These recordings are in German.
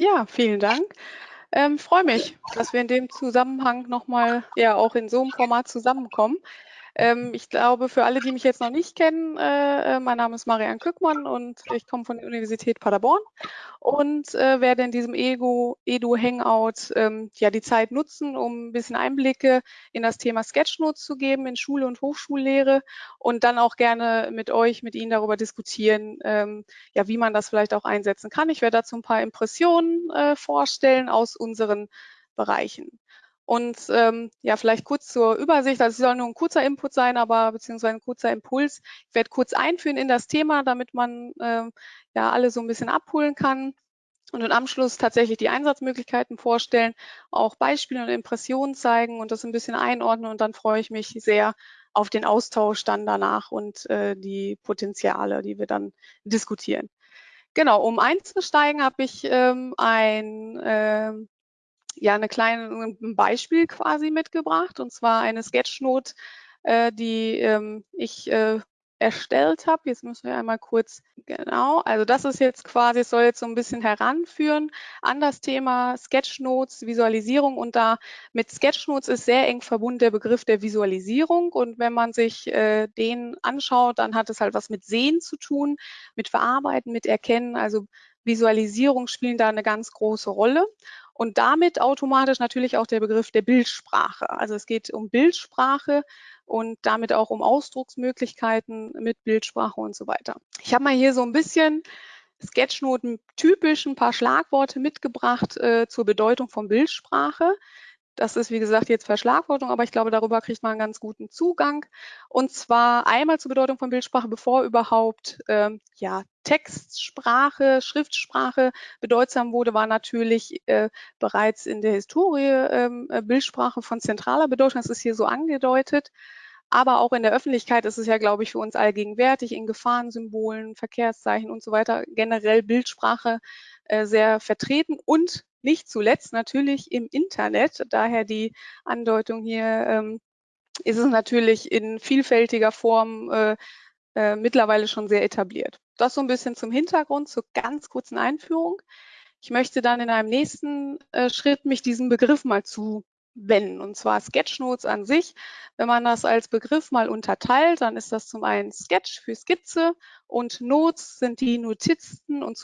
Ja, vielen Dank. Ähm, freue mich, dass wir in dem Zusammenhang nochmal ja auch in so einem Format zusammenkommen. Ähm, ich glaube, für alle, die mich jetzt noch nicht kennen, äh, äh, mein Name ist Marianne Kückmann und ich komme von der Universität Paderborn und äh, werde in diesem Ego, Edu Hangout ähm, ja die Zeit nutzen, um ein bisschen Einblicke in das Thema Sketchnotes zu geben in Schule und Hochschullehre und dann auch gerne mit euch, mit Ihnen darüber diskutieren, ähm, ja, wie man das vielleicht auch einsetzen kann. Ich werde dazu ein paar Impressionen äh, vorstellen aus unseren Bereichen. Und ähm, ja, vielleicht kurz zur Übersicht. Also es soll nur ein kurzer Input sein, aber beziehungsweise ein kurzer Impuls. Ich werde kurz einführen in das Thema, damit man ähm, ja alle so ein bisschen abholen kann. Und im Anschluss tatsächlich die Einsatzmöglichkeiten vorstellen, auch Beispiele und Impressionen zeigen und das ein bisschen einordnen. Und dann freue ich mich sehr auf den Austausch dann danach und äh, die Potenziale, die wir dann diskutieren. Genau, um einzusteigen, habe ich ähm, ein äh, ja eine kleine ein Beispiel quasi mitgebracht und zwar eine Sketchnote, äh, die ähm, ich äh, erstellt habe. Jetzt müssen wir einmal kurz, genau, also das ist jetzt quasi, es soll jetzt so ein bisschen heranführen an das Thema Sketchnotes, Visualisierung. Und da mit Sketchnotes ist sehr eng verbunden der Begriff der Visualisierung. Und wenn man sich äh, den anschaut, dann hat es halt was mit Sehen zu tun, mit Verarbeiten, mit Erkennen, also Visualisierung spielen da eine ganz große Rolle und damit automatisch natürlich auch der Begriff der Bildsprache. Also es geht um Bildsprache und damit auch um Ausdrucksmöglichkeiten mit Bildsprache und so weiter. Ich habe mal hier so ein bisschen Sketchnoten typisch ein paar Schlagworte mitgebracht äh, zur Bedeutung von Bildsprache. Das ist, wie gesagt, jetzt Verschlagwortung, aber ich glaube, darüber kriegt man einen ganz guten Zugang. Und zwar einmal zur Bedeutung von Bildsprache, bevor überhaupt ähm, ja, Textsprache, Schriftsprache bedeutsam wurde, war natürlich äh, bereits in der Historie ähm, äh, Bildsprache von zentraler Bedeutung. Das ist hier so angedeutet. Aber auch in der Öffentlichkeit ist es ja, glaube ich, für uns allgegenwärtig in Gefahrensymbolen, Verkehrszeichen und so weiter generell Bildsprache äh, sehr vertreten und nicht zuletzt natürlich im Internet, daher die Andeutung hier, ähm, ist es natürlich in vielfältiger Form äh, äh, mittlerweile schon sehr etabliert. Das so ein bisschen zum Hintergrund, zur ganz kurzen Einführung. Ich möchte dann in einem nächsten äh, Schritt mich diesem Begriff mal zu wenn, und zwar Sketchnotes an sich. Wenn man das als Begriff mal unterteilt, dann ist das zum einen Sketch für Skizze und Notes sind die Notizen und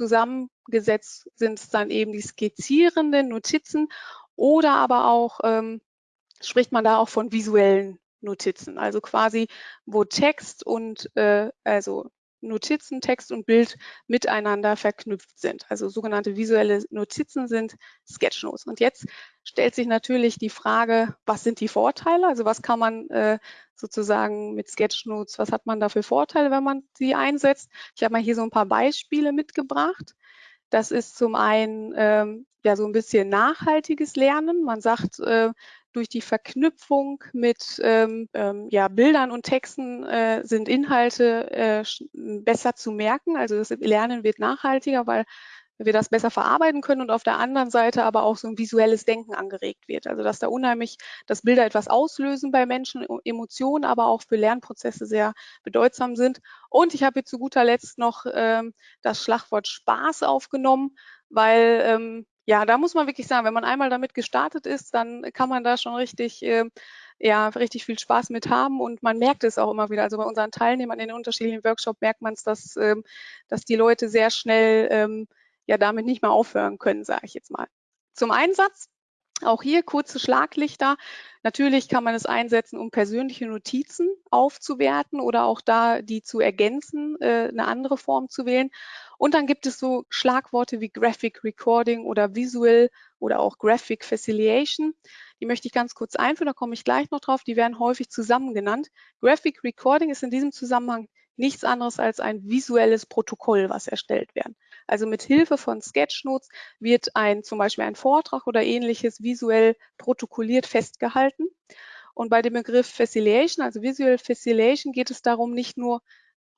zusammengesetzt sind es dann eben die skizzierenden Notizen oder aber auch ähm, spricht man da auch von visuellen Notizen, also quasi wo Text und äh, also Notizen, Text und Bild miteinander verknüpft sind. Also sogenannte visuelle Notizen sind Sketchnotes. Und jetzt stellt sich natürlich die Frage, was sind die Vorteile? Also was kann man äh, sozusagen mit Sketchnotes, was hat man da für Vorteile, wenn man sie einsetzt? Ich habe mal hier so ein paar Beispiele mitgebracht. Das ist zum einen ähm, ja so ein bisschen nachhaltiges Lernen. Man sagt, äh, durch die Verknüpfung mit ähm, ähm, ja, Bildern und Texten äh, sind Inhalte äh, besser zu merken. Also das Lernen wird nachhaltiger, weil wir das besser verarbeiten können und auf der anderen Seite aber auch so ein visuelles Denken angeregt wird. Also dass da unheimlich, dass Bilder etwas auslösen bei Menschen, Emotionen, aber auch für Lernprozesse sehr bedeutsam sind. Und ich habe hier zu guter Letzt noch ähm, das Schlagwort Spaß aufgenommen, weil ähm, ja, da muss man wirklich sagen, wenn man einmal damit gestartet ist, dann kann man da schon richtig, äh, ja, richtig viel Spaß mit haben und man merkt es auch immer wieder. Also bei unseren Teilnehmern in den unterschiedlichen Workshops merkt man es, dass, ähm, dass die Leute sehr schnell ähm, ja damit nicht mehr aufhören können, sage ich jetzt mal. Zum Einsatz auch hier kurze Schlaglichter. Natürlich kann man es einsetzen, um persönliche Notizen aufzuwerten oder auch da die zu ergänzen, äh, eine andere Form zu wählen. Und dann gibt es so Schlagworte wie Graphic Recording oder Visual oder auch Graphic Facilitation. Die möchte ich ganz kurz einführen, da komme ich gleich noch drauf. Die werden häufig zusammen genannt. Graphic Recording ist in diesem Zusammenhang nichts anderes als ein visuelles Protokoll, was erstellt werden. Also mit Hilfe von Sketchnotes wird ein zum Beispiel ein Vortrag oder ähnliches visuell protokolliert festgehalten. Und bei dem Begriff Facilitation, also Visual Facilitation, geht es darum, nicht nur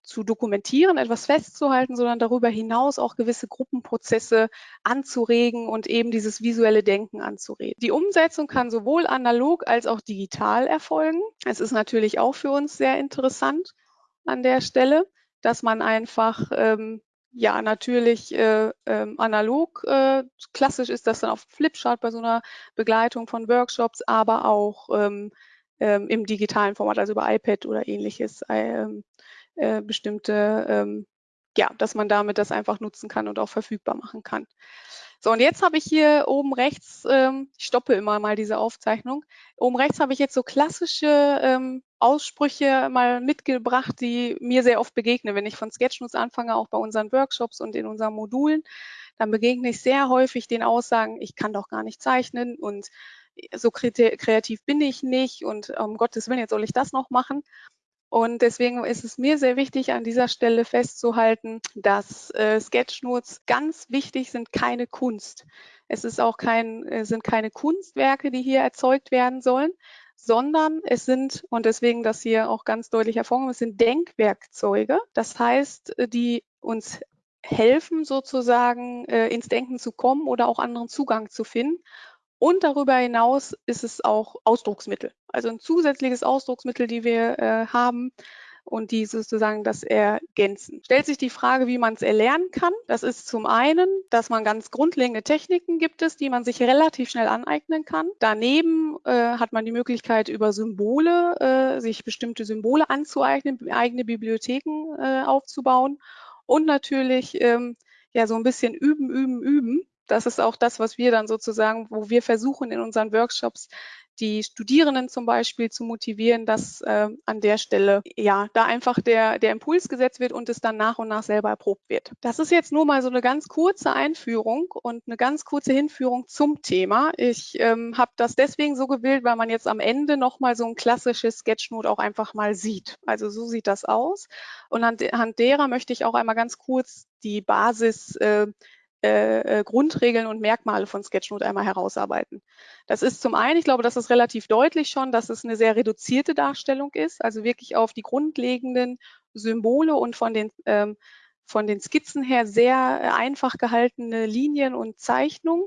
zu dokumentieren, etwas festzuhalten, sondern darüber hinaus auch gewisse Gruppenprozesse anzuregen und eben dieses visuelle Denken anzuregen. Die Umsetzung kann sowohl analog als auch digital erfolgen. Es ist natürlich auch für uns sehr interessant an der Stelle, dass man einfach ähm, ja, natürlich äh, äh, analog. Äh, klassisch ist das dann auf Flipchart bei so einer Begleitung von Workshops, aber auch ähm, ähm, im digitalen Format, also über iPad oder ähnliches, ähm, äh, bestimmte, ähm, ja, dass man damit das einfach nutzen kann und auch verfügbar machen kann. So, und jetzt habe ich hier oben rechts, ähm, ich stoppe immer mal diese Aufzeichnung, oben rechts habe ich jetzt so klassische ähm, Aussprüche mal mitgebracht, die mir sehr oft begegnen, wenn ich von Sketchnotes anfange, auch bei unseren Workshops und in unseren Modulen, dann begegne ich sehr häufig den Aussagen, ich kann doch gar nicht zeichnen und so kreativ bin ich nicht und um Gottes Willen, jetzt soll ich das noch machen. Und deswegen ist es mir sehr wichtig, an dieser Stelle festzuhalten, dass äh, Sketchnotes ganz wichtig sind, keine Kunst. Es ist auch kein, äh, sind keine Kunstwerke, die hier erzeugt werden sollen, sondern es sind, und deswegen das hier auch ganz deutlich hervorgehoben, es sind Denkwerkzeuge. Das heißt, die uns helfen, sozusagen äh, ins Denken zu kommen oder auch anderen Zugang zu finden. Und darüber hinaus ist es auch Ausdrucksmittel, also ein zusätzliches Ausdrucksmittel, die wir äh, haben und die sozusagen das ergänzen. Stellt sich die Frage, wie man es erlernen kann. Das ist zum einen, dass man ganz grundlegende Techniken gibt es, die man sich relativ schnell aneignen kann. Daneben äh, hat man die Möglichkeit, über Symbole, äh, sich bestimmte Symbole anzueignen, eigene Bibliotheken äh, aufzubauen und natürlich ähm, ja so ein bisschen üben, üben, üben das ist auch das, was wir dann sozusagen, wo wir versuchen in unseren Workshops die Studierenden zum Beispiel zu motivieren, dass äh, an der Stelle ja da einfach der, der Impuls gesetzt wird und es dann nach und nach selber erprobt wird. Das ist jetzt nur mal so eine ganz kurze Einführung und eine ganz kurze Hinführung zum Thema. Ich ähm, habe das deswegen so gewählt, weil man jetzt am Ende nochmal so ein klassisches Sketchnote auch einfach mal sieht. Also so sieht das aus. Und anhand derer möchte ich auch einmal ganz kurz die Basis äh, äh, äh, Grundregeln und Merkmale von Sketchnote einmal herausarbeiten. Das ist zum einen, ich glaube, das ist relativ deutlich schon, dass es eine sehr reduzierte Darstellung ist, also wirklich auf die grundlegenden Symbole und von den, ähm, von den Skizzen her sehr äh, einfach gehaltene Linien und Zeichnungen.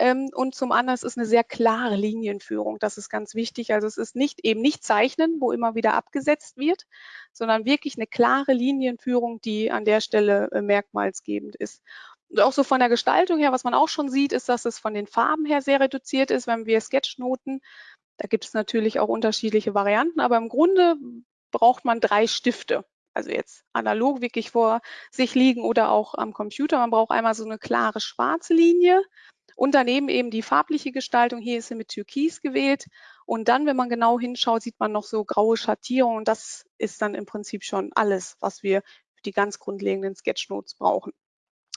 Ähm, und zum anderen ist es eine sehr klare Linienführung. Das ist ganz wichtig. Also es ist nicht eben nicht Zeichnen, wo immer wieder abgesetzt wird, sondern wirklich eine klare Linienführung, die an der Stelle äh, merkmalsgebend ist. Und auch so von der Gestaltung her, was man auch schon sieht, ist, dass es von den Farben her sehr reduziert ist, wenn wir Sketchnoten, da gibt es natürlich auch unterschiedliche Varianten, aber im Grunde braucht man drei Stifte. Also jetzt analog wirklich vor sich liegen oder auch am Computer. Man braucht einmal so eine klare schwarze Linie und daneben eben die farbliche Gestaltung. Hier ist sie mit Türkis gewählt. Und dann, wenn man genau hinschaut, sieht man noch so graue Schattierungen. Und das ist dann im Prinzip schon alles, was wir für die ganz grundlegenden Sketchnotes brauchen.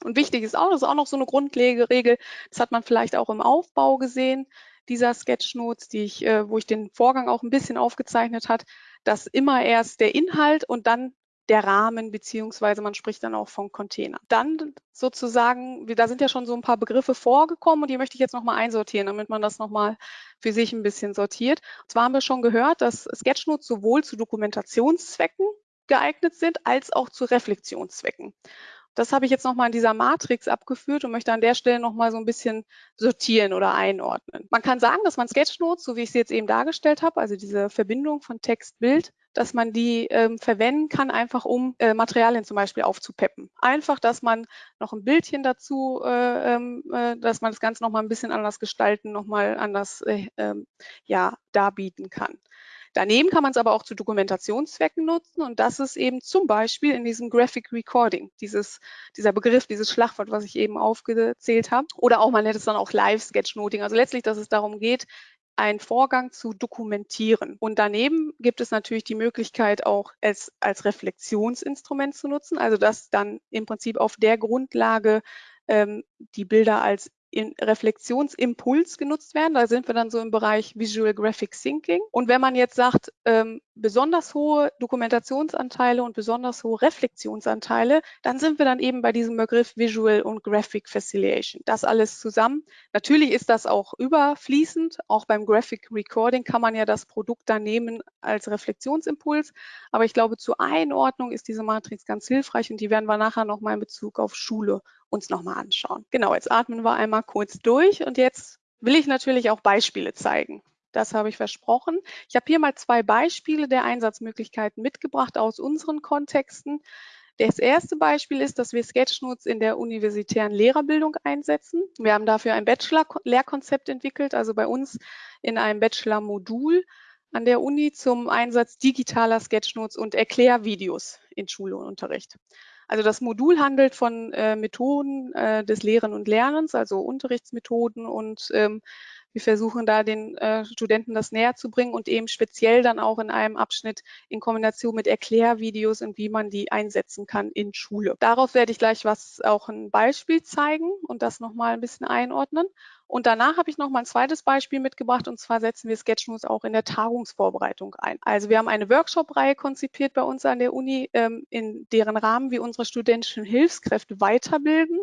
Und wichtig ist auch, das ist auch noch so eine Grundregel, das hat man vielleicht auch im Aufbau gesehen, dieser Sketchnotes, die ich, äh, wo ich den Vorgang auch ein bisschen aufgezeichnet hat, dass immer erst der Inhalt und dann der Rahmen, beziehungsweise man spricht dann auch von Container. Dann sozusagen, da sind ja schon so ein paar Begriffe vorgekommen und die möchte ich jetzt nochmal einsortieren, damit man das nochmal für sich ein bisschen sortiert. Und zwar haben wir schon gehört, dass Sketchnotes sowohl zu Dokumentationszwecken geeignet sind, als auch zu Reflexionszwecken. Das habe ich jetzt nochmal in dieser Matrix abgeführt und möchte an der Stelle nochmal so ein bisschen sortieren oder einordnen. Man kann sagen, dass man Sketchnotes, so wie ich sie jetzt eben dargestellt habe, also diese Verbindung von Text, Bild, dass man die ähm, verwenden kann, einfach um äh, Materialien zum Beispiel aufzupeppen. Einfach, dass man noch ein Bildchen dazu, äh, ähm, äh, dass man das Ganze nochmal ein bisschen anders gestalten, nochmal anders äh, ähm, ja, darbieten kann. Daneben kann man es aber auch zu Dokumentationszwecken nutzen und das ist eben zum Beispiel in diesem Graphic Recording, dieses, dieser Begriff, dieses Schlagwort, was ich eben aufgezählt habe. Oder auch, man nennt es dann auch Live-Sketchnoting. Also letztlich, dass es darum geht, einen Vorgang zu dokumentieren. Und daneben gibt es natürlich die Möglichkeit, auch es als Reflexionsinstrument zu nutzen, also dass dann im Prinzip auf der Grundlage ähm, die Bilder als Reflexionsimpuls genutzt werden. Da sind wir dann so im Bereich Visual Graphic Thinking. Und wenn man jetzt sagt, ähm, besonders hohe Dokumentationsanteile und besonders hohe Reflexionsanteile, dann sind wir dann eben bei diesem Begriff Visual und Graphic Facilitation. Das alles zusammen. Natürlich ist das auch überfließend. Auch beim Graphic Recording kann man ja das Produkt dann nehmen als Reflexionsimpuls. Aber ich glaube, zur Einordnung ist diese Matrix ganz hilfreich und die werden wir nachher nochmal in Bezug auf Schule uns nochmal anschauen. Genau, jetzt atmen wir einmal kurz durch und jetzt will ich natürlich auch Beispiele zeigen. Das habe ich versprochen. Ich habe hier mal zwei Beispiele der Einsatzmöglichkeiten mitgebracht aus unseren Kontexten. Das erste Beispiel ist, dass wir Sketchnotes in der universitären Lehrerbildung einsetzen. Wir haben dafür ein Bachelor-Lehrkonzept entwickelt, also bei uns in einem Bachelor-Modul an der Uni zum Einsatz digitaler Sketchnotes und Erklärvideos in Schule und Unterricht. Also das Modul handelt von äh, Methoden äh, des Lehren und Lernens, also Unterrichtsmethoden und ähm, wir versuchen da den äh, Studenten das näher zu bringen und eben speziell dann auch in einem Abschnitt in Kombination mit Erklärvideos und wie man die einsetzen kann in Schule. Darauf werde ich gleich was auch ein Beispiel zeigen und das nochmal ein bisschen einordnen. Und danach habe ich noch mal ein zweites Beispiel mitgebracht und zwar setzen wir Sketchnotes auch in der Tagungsvorbereitung ein. Also wir haben eine Workshop-Reihe konzipiert bei uns an der Uni, ähm, in deren Rahmen wir unsere studentischen Hilfskräfte weiterbilden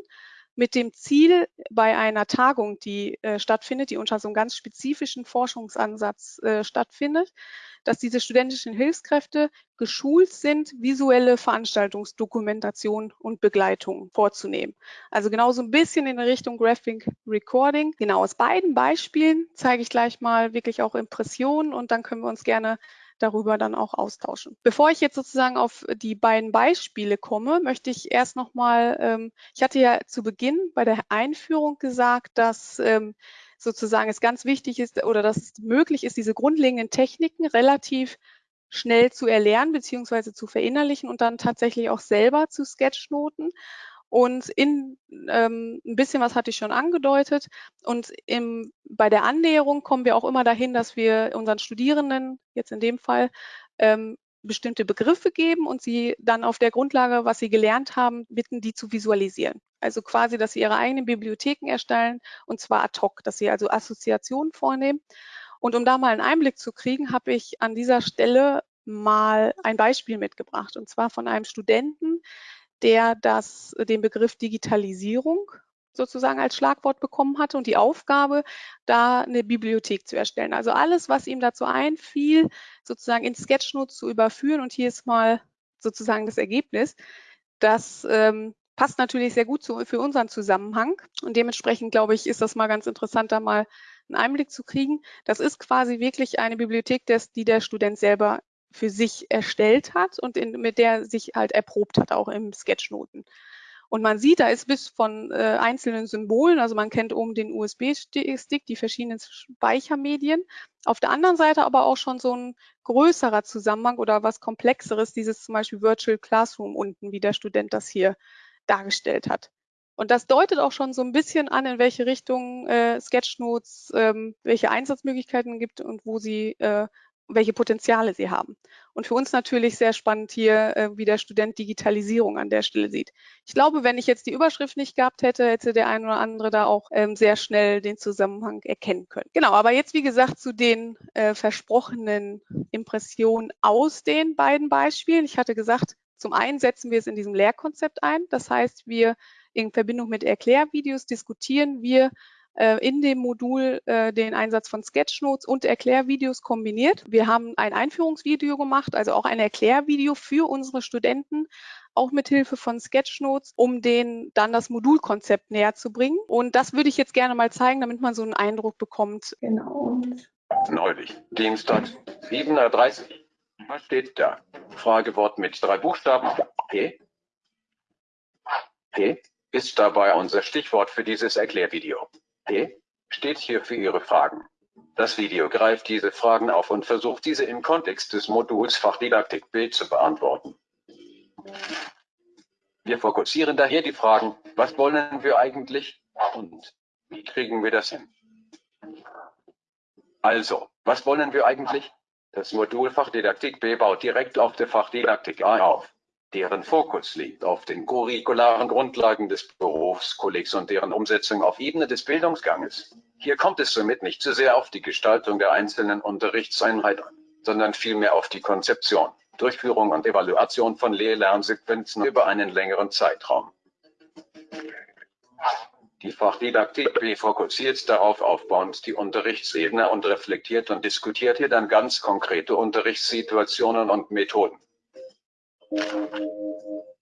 mit dem Ziel, bei einer Tagung, die äh, stattfindet, die unter so einem ganz spezifischen Forschungsansatz äh, stattfindet, dass diese studentischen Hilfskräfte geschult sind, visuelle Veranstaltungsdokumentation und Begleitung vorzunehmen. Also genau so ein bisschen in Richtung Graphic Recording. Genau aus beiden Beispielen zeige ich gleich mal wirklich auch Impressionen und dann können wir uns gerne darüber dann auch austauschen. Bevor ich jetzt sozusagen auf die beiden Beispiele komme, möchte ich erst nochmal, ähm, ich hatte ja zu Beginn bei der Einführung gesagt, dass ähm, sozusagen es ganz wichtig ist oder dass es möglich ist, diese grundlegenden Techniken relativ schnell zu erlernen beziehungsweise zu verinnerlichen und dann tatsächlich auch selber zu Sketchnoten. Und in ähm, ein bisschen was hatte ich schon angedeutet. Und im, bei der Annäherung kommen wir auch immer dahin, dass wir unseren Studierenden, jetzt in dem Fall, ähm, bestimmte Begriffe geben und sie dann auf der Grundlage, was sie gelernt haben, bitten, die zu visualisieren. Also quasi, dass sie ihre eigenen Bibliotheken erstellen und zwar ad hoc, dass sie also Assoziationen vornehmen. Und um da mal einen Einblick zu kriegen, habe ich an dieser Stelle mal ein Beispiel mitgebracht und zwar von einem Studenten, der das, äh, den Begriff Digitalisierung sozusagen als Schlagwort bekommen hatte und die Aufgabe, da eine Bibliothek zu erstellen. Also alles, was ihm dazu einfiel, sozusagen in Sketchnotes zu überführen. Und hier ist mal sozusagen das Ergebnis. Das ähm, passt natürlich sehr gut zu, für unseren Zusammenhang. Und dementsprechend, glaube ich, ist das mal ganz interessant, da mal einen Einblick zu kriegen. Das ist quasi wirklich eine Bibliothek, des, die der Student selber für sich erstellt hat und in, mit der sich halt erprobt hat, auch im Sketchnoten. Und man sieht, da ist bis von äh, einzelnen Symbolen, also man kennt oben den USB-Stick, die verschiedenen Speichermedien. Auf der anderen Seite aber auch schon so ein größerer Zusammenhang oder was komplexeres, dieses zum Beispiel Virtual Classroom unten, wie der Student das hier dargestellt hat. Und das deutet auch schon so ein bisschen an, in welche Richtung äh, Sketchnotes, ähm, welche Einsatzmöglichkeiten gibt und wo sie äh, welche Potenziale sie haben. Und für uns natürlich sehr spannend hier, äh, wie der Student Digitalisierung an der Stelle sieht. Ich glaube, wenn ich jetzt die Überschrift nicht gehabt hätte, hätte der ein oder andere da auch ähm, sehr schnell den Zusammenhang erkennen können. Genau, aber jetzt wie gesagt zu den äh, versprochenen Impressionen aus den beiden Beispielen. Ich hatte gesagt, zum einen setzen wir es in diesem Lehrkonzept ein. Das heißt, wir in Verbindung mit Erklärvideos diskutieren wir in dem Modul äh, den Einsatz von Sketchnotes und Erklärvideos kombiniert. Wir haben ein Einführungsvideo gemacht, also auch ein Erklärvideo für unsere Studenten, auch mit Hilfe von Sketchnotes, um denen dann das Modulkonzept näher zu bringen. Und das würde ich jetzt gerne mal zeigen, damit man so einen Eindruck bekommt. Genau. Neulich, Dienstag, 7.30 Uhr. Was steht da? Fragewort mit drei Buchstaben. P. P ist dabei unser Stichwort für dieses Erklärvideo. Steht hier für Ihre Fragen. Das Video greift diese Fragen auf und versucht diese im Kontext des Moduls Fachdidaktik Bild zu beantworten. Wir fokussieren daher die Fragen, was wollen wir eigentlich und wie kriegen wir das hin? Also, was wollen wir eigentlich? Das Modul Fachdidaktik B baut direkt auf der Fachdidaktik A auf deren Fokus liegt auf den curricularen Grundlagen des Berufskollegs und deren Umsetzung auf Ebene des Bildungsganges. Hier kommt es somit nicht zu sehr auf die Gestaltung der einzelnen Unterrichtseinheit an, sondern vielmehr auf die Konzeption, Durchführung und Evaluation von Lehr-Lernsequenzen über einen längeren Zeitraum. Die Fachdidaktik B fokussiert darauf aufbauend die Unterrichtsebene und reflektiert und diskutiert hier dann ganz konkrete Unterrichtssituationen und Methoden.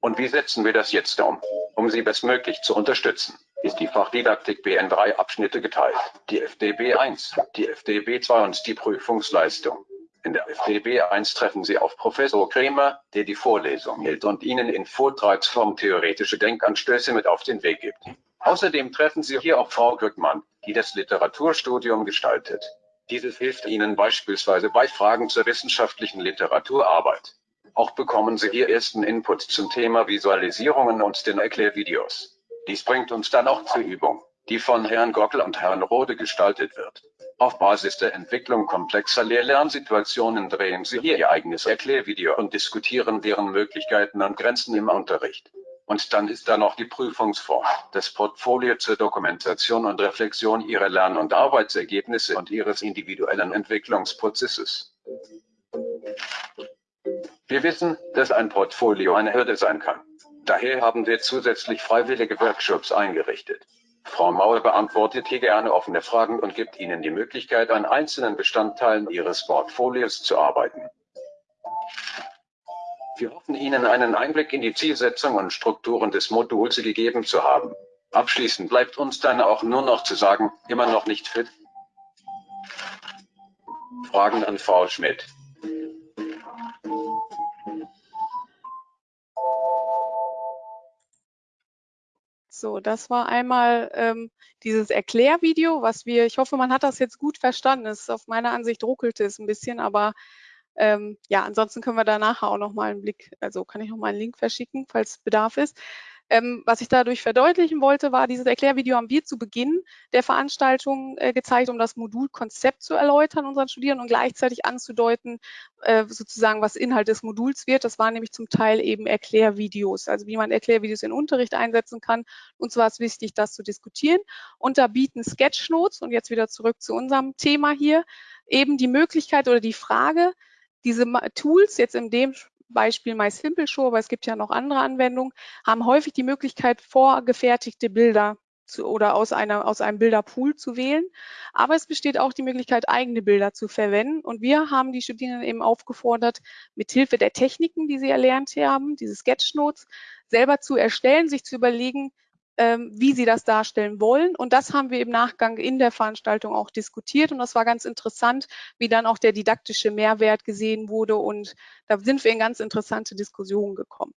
Und wie setzen wir das jetzt um? Um Sie bestmöglich zu unterstützen, ist die Fachdidaktik B in drei Abschnitte geteilt. Die FDB 1, die FDB 2 und die Prüfungsleistung. In der FDB 1 treffen Sie auf Professor Kremer, der die Vorlesung hält und Ihnen in Vortragsform theoretische Denkanstöße mit auf den Weg gibt. Außerdem treffen Sie hier auch Frau Glückmann, die das Literaturstudium gestaltet. Dieses hilft Ihnen beispielsweise bei Fragen zur wissenschaftlichen Literaturarbeit. Auch bekommen Sie hier ersten Input zum Thema Visualisierungen und den Erklärvideos. Dies bringt uns dann auch zur Übung, die von Herrn Gockel und Herrn Rode gestaltet wird. Auf Basis der Entwicklung komplexer Lehr-Lernsituationen drehen Sie hier Ihr eigenes Erklärvideo und diskutieren deren Möglichkeiten und Grenzen im Unterricht. Und dann ist da noch die Prüfungsform, das Portfolio zur Dokumentation und Reflexion Ihrer Lern- und Arbeitsergebnisse und Ihres individuellen Entwicklungsprozesses. Wir wissen, dass ein Portfolio eine Hürde sein kann. Daher haben wir zusätzlich freiwillige Workshops eingerichtet. Frau Mauer beantwortet hier gerne offene Fragen und gibt Ihnen die Möglichkeit, an einzelnen Bestandteilen Ihres Portfolios zu arbeiten. Wir hoffen Ihnen einen Einblick in die Zielsetzung und Strukturen des Moduls gegeben zu haben. Abschließend bleibt uns dann auch nur noch zu sagen, immer noch nicht fit? Fragen an Frau Schmidt. So, das war einmal ähm, dieses Erklärvideo, was wir, ich hoffe, man hat das jetzt gut verstanden. Es auf meiner Ansicht ruckelte es ein bisschen, aber ähm, ja, ansonsten können wir da nachher auch nochmal einen Blick, also kann ich nochmal einen Link verschicken, falls Bedarf ist. Ähm, was ich dadurch verdeutlichen wollte, war, dieses Erklärvideo haben wir zu Beginn der Veranstaltung äh, gezeigt, um das Modulkonzept zu erläutern unseren Studierenden und gleichzeitig anzudeuten, äh, sozusagen, was Inhalt des Moduls wird. Das waren nämlich zum Teil eben Erklärvideos, also wie man Erklärvideos in Unterricht einsetzen kann. Und zwar ist wichtig, das zu diskutieren. Und da bieten Sketchnotes, und jetzt wieder zurück zu unserem Thema hier, eben die Möglichkeit oder die Frage, diese Tools jetzt in dem Beispiel MySimple-Show, aber es gibt ja noch andere Anwendungen, haben häufig die Möglichkeit, vorgefertigte Bilder zu, oder aus, einer, aus einem Bilderpool zu wählen. Aber es besteht auch die Möglichkeit, eigene Bilder zu verwenden. Und wir haben die Studierenden eben aufgefordert, mit Hilfe der Techniken, die sie erlernt haben, diese Sketchnotes, selber zu erstellen, sich zu überlegen, wie sie das darstellen wollen. Und das haben wir im Nachgang in der Veranstaltung auch diskutiert. Und das war ganz interessant, wie dann auch der didaktische Mehrwert gesehen wurde. Und da sind wir in ganz interessante Diskussionen gekommen.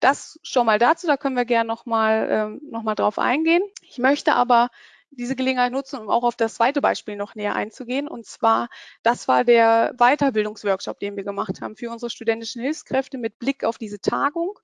Das schon mal dazu, da können wir gerne nochmal ähm, noch drauf eingehen. Ich möchte aber diese Gelegenheit nutzen, um auch auf das zweite Beispiel noch näher einzugehen. Und zwar, das war der Weiterbildungsworkshop, den wir gemacht haben für unsere studentischen Hilfskräfte mit Blick auf diese Tagung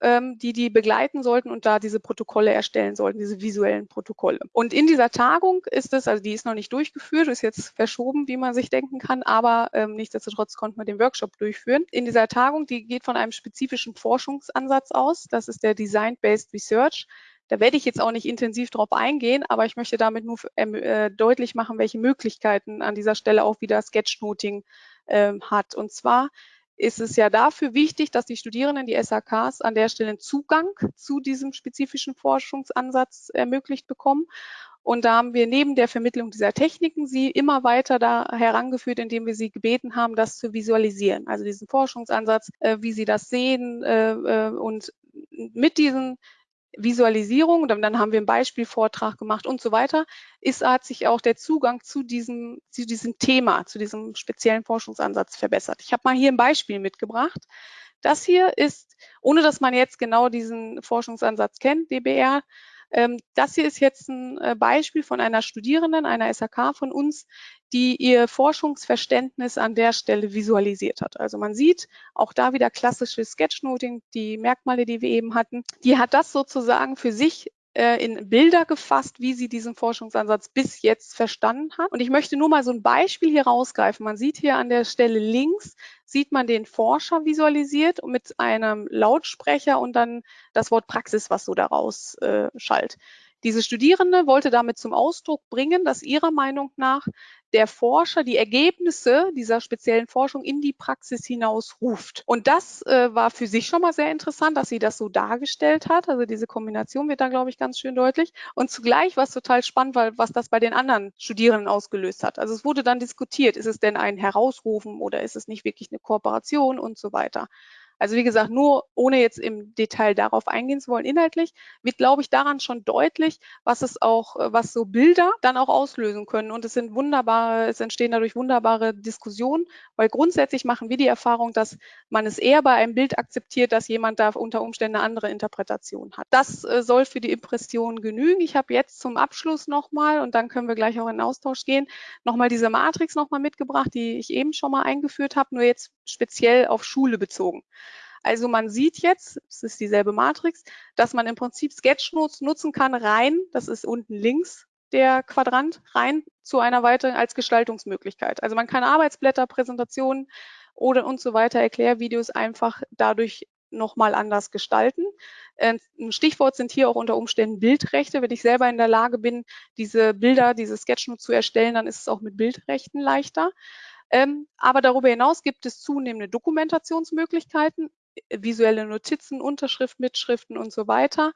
ähm, die die begleiten sollten und da diese Protokolle erstellen sollten, diese visuellen Protokolle. Und in dieser Tagung ist es, also die ist noch nicht durchgeführt, ist jetzt verschoben, wie man sich denken kann, aber ähm, nichtsdestotrotz konnten wir den Workshop durchführen. In dieser Tagung, die geht von einem spezifischen Forschungsansatz aus, das ist der Design-Based Research. Da werde ich jetzt auch nicht intensiv drauf eingehen, aber ich möchte damit nur ähm, äh, deutlich machen, welche Möglichkeiten an dieser Stelle auch wieder Sketchnoting äh, hat. Und zwar ist es ja dafür wichtig, dass die Studierenden, die SAKs, an der Stelle Zugang zu diesem spezifischen Forschungsansatz ermöglicht bekommen. Und da haben wir neben der Vermittlung dieser Techniken sie immer weiter da herangeführt, indem wir sie gebeten haben, das zu visualisieren. Also diesen Forschungsansatz, äh, wie sie das sehen äh, äh und mit diesen Visualisierung, und dann haben wir einen Beispielvortrag gemacht und so weiter, ist, hat sich auch der Zugang zu diesem, zu diesem Thema, zu diesem speziellen Forschungsansatz verbessert. Ich habe mal hier ein Beispiel mitgebracht. Das hier ist, ohne dass man jetzt genau diesen Forschungsansatz kennt, DBR, ähm, das hier ist jetzt ein äh, Beispiel von einer Studierenden, einer SAK von uns, die ihr Forschungsverständnis an der Stelle visualisiert hat. Also man sieht auch da wieder klassisches Sketchnoting, die Merkmale, die wir eben hatten. Die hat das sozusagen für sich äh, in Bilder gefasst, wie sie diesen Forschungsansatz bis jetzt verstanden hat. Und ich möchte nur mal so ein Beispiel hier rausgreifen. Man sieht hier an der Stelle links, sieht man den Forscher visualisiert mit einem Lautsprecher und dann das Wort Praxis, was so daraus äh, schallt. Diese Studierende wollte damit zum Ausdruck bringen, dass ihrer Meinung nach der Forscher die Ergebnisse dieser speziellen Forschung in die Praxis hinaus ruft. Und das äh, war für sich schon mal sehr interessant, dass sie das so dargestellt hat. Also diese Kombination wird da, glaube ich, ganz schön deutlich. Und zugleich war es total spannend, weil was das bei den anderen Studierenden ausgelöst hat. Also es wurde dann diskutiert, ist es denn ein Herausrufen oder ist es nicht wirklich eine Kooperation und so weiter. Also wie gesagt, nur ohne jetzt im Detail darauf eingehen zu wollen, inhaltlich, wird, glaube ich, daran schon deutlich, was es auch, äh, was so Bilder dann auch auslösen können. Und es sind wunderbare, es entstehen dadurch wunderbare Diskussionen, weil grundsätzlich machen wir die Erfahrung, dass man es eher bei einem Bild akzeptiert, dass jemand da unter Umständen eine andere Interpretation hat. Das äh, soll für die Impression genügen. Ich habe jetzt zum Abschluss nochmal, und dann können wir gleich auch in Austausch gehen, nochmal diese Matrix nochmal mitgebracht, die ich eben schon mal eingeführt habe, nur jetzt speziell auf Schule bezogen. Also man sieht jetzt, es ist dieselbe Matrix, dass man im Prinzip Sketchnotes nutzen kann, rein, das ist unten links der Quadrant, rein zu einer weiteren als Gestaltungsmöglichkeit. Also man kann Arbeitsblätter, Präsentationen oder und so weiter, Erklärvideos einfach dadurch nochmal anders gestalten. Ein Stichwort sind hier auch unter Umständen Bildrechte. Wenn ich selber in der Lage bin, diese Bilder, diese Sketchnotes zu erstellen, dann ist es auch mit Bildrechten leichter. Ähm, aber darüber hinaus gibt es zunehmende Dokumentationsmöglichkeiten, visuelle Notizen, Unterschrift, Mitschriften und so weiter.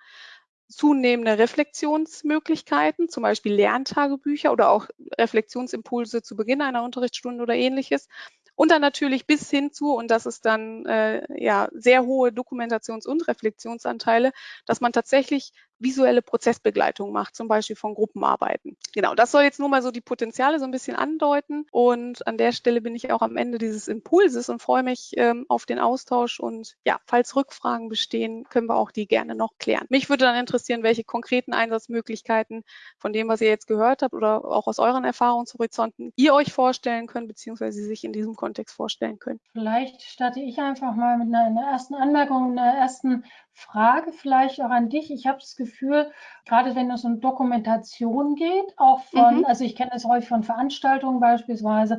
Zunehmende Reflexionsmöglichkeiten, zum Beispiel Lerntagebücher oder auch Reflexionsimpulse zu Beginn einer Unterrichtsstunde oder ähnliches. Und dann natürlich bis hin zu, und das ist dann äh, ja sehr hohe Dokumentations- und Reflexionsanteile, dass man tatsächlich visuelle Prozessbegleitung macht, zum Beispiel von Gruppenarbeiten. Genau, das soll jetzt nur mal so die Potenziale so ein bisschen andeuten. Und an der Stelle bin ich auch am Ende dieses Impulses und freue mich ähm, auf den Austausch. Und ja, falls Rückfragen bestehen, können wir auch die gerne noch klären. Mich würde dann interessieren, welche konkreten Einsatzmöglichkeiten von dem, was ihr jetzt gehört habt oder auch aus euren Erfahrungshorizonten ihr euch vorstellen könnt, beziehungsweise sich in diesem Kontext vorstellen könnt. Vielleicht starte ich einfach mal mit einer, einer ersten Anmerkung, einer ersten Frage vielleicht auch an dich. Ich habe das Gefühl, gerade wenn es um Dokumentation geht, auch von, mhm. also ich kenne das häufig von Veranstaltungen beispielsweise,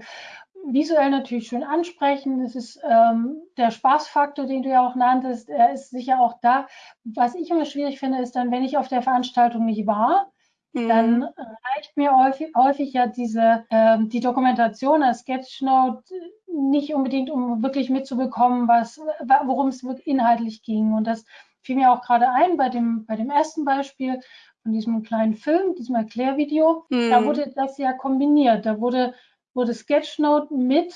visuell natürlich schön ansprechen. Es ist ähm, der Spaßfaktor, den du ja auch nanntest, er ist sicher auch da. Was ich immer schwierig finde, ist dann, wenn ich auf der Veranstaltung nicht war, mhm. dann reicht mir häufig, häufig ja diese ähm, die Dokumentation als Sketchnote nicht unbedingt, um wirklich mitzubekommen, was worum es inhaltlich ging. Und das fiel mir auch gerade ein bei dem, bei dem ersten Beispiel von diesem kleinen Film, diesem Erklärvideo. Mhm. Da wurde das ja kombiniert. Da wurde, wurde Sketchnote mit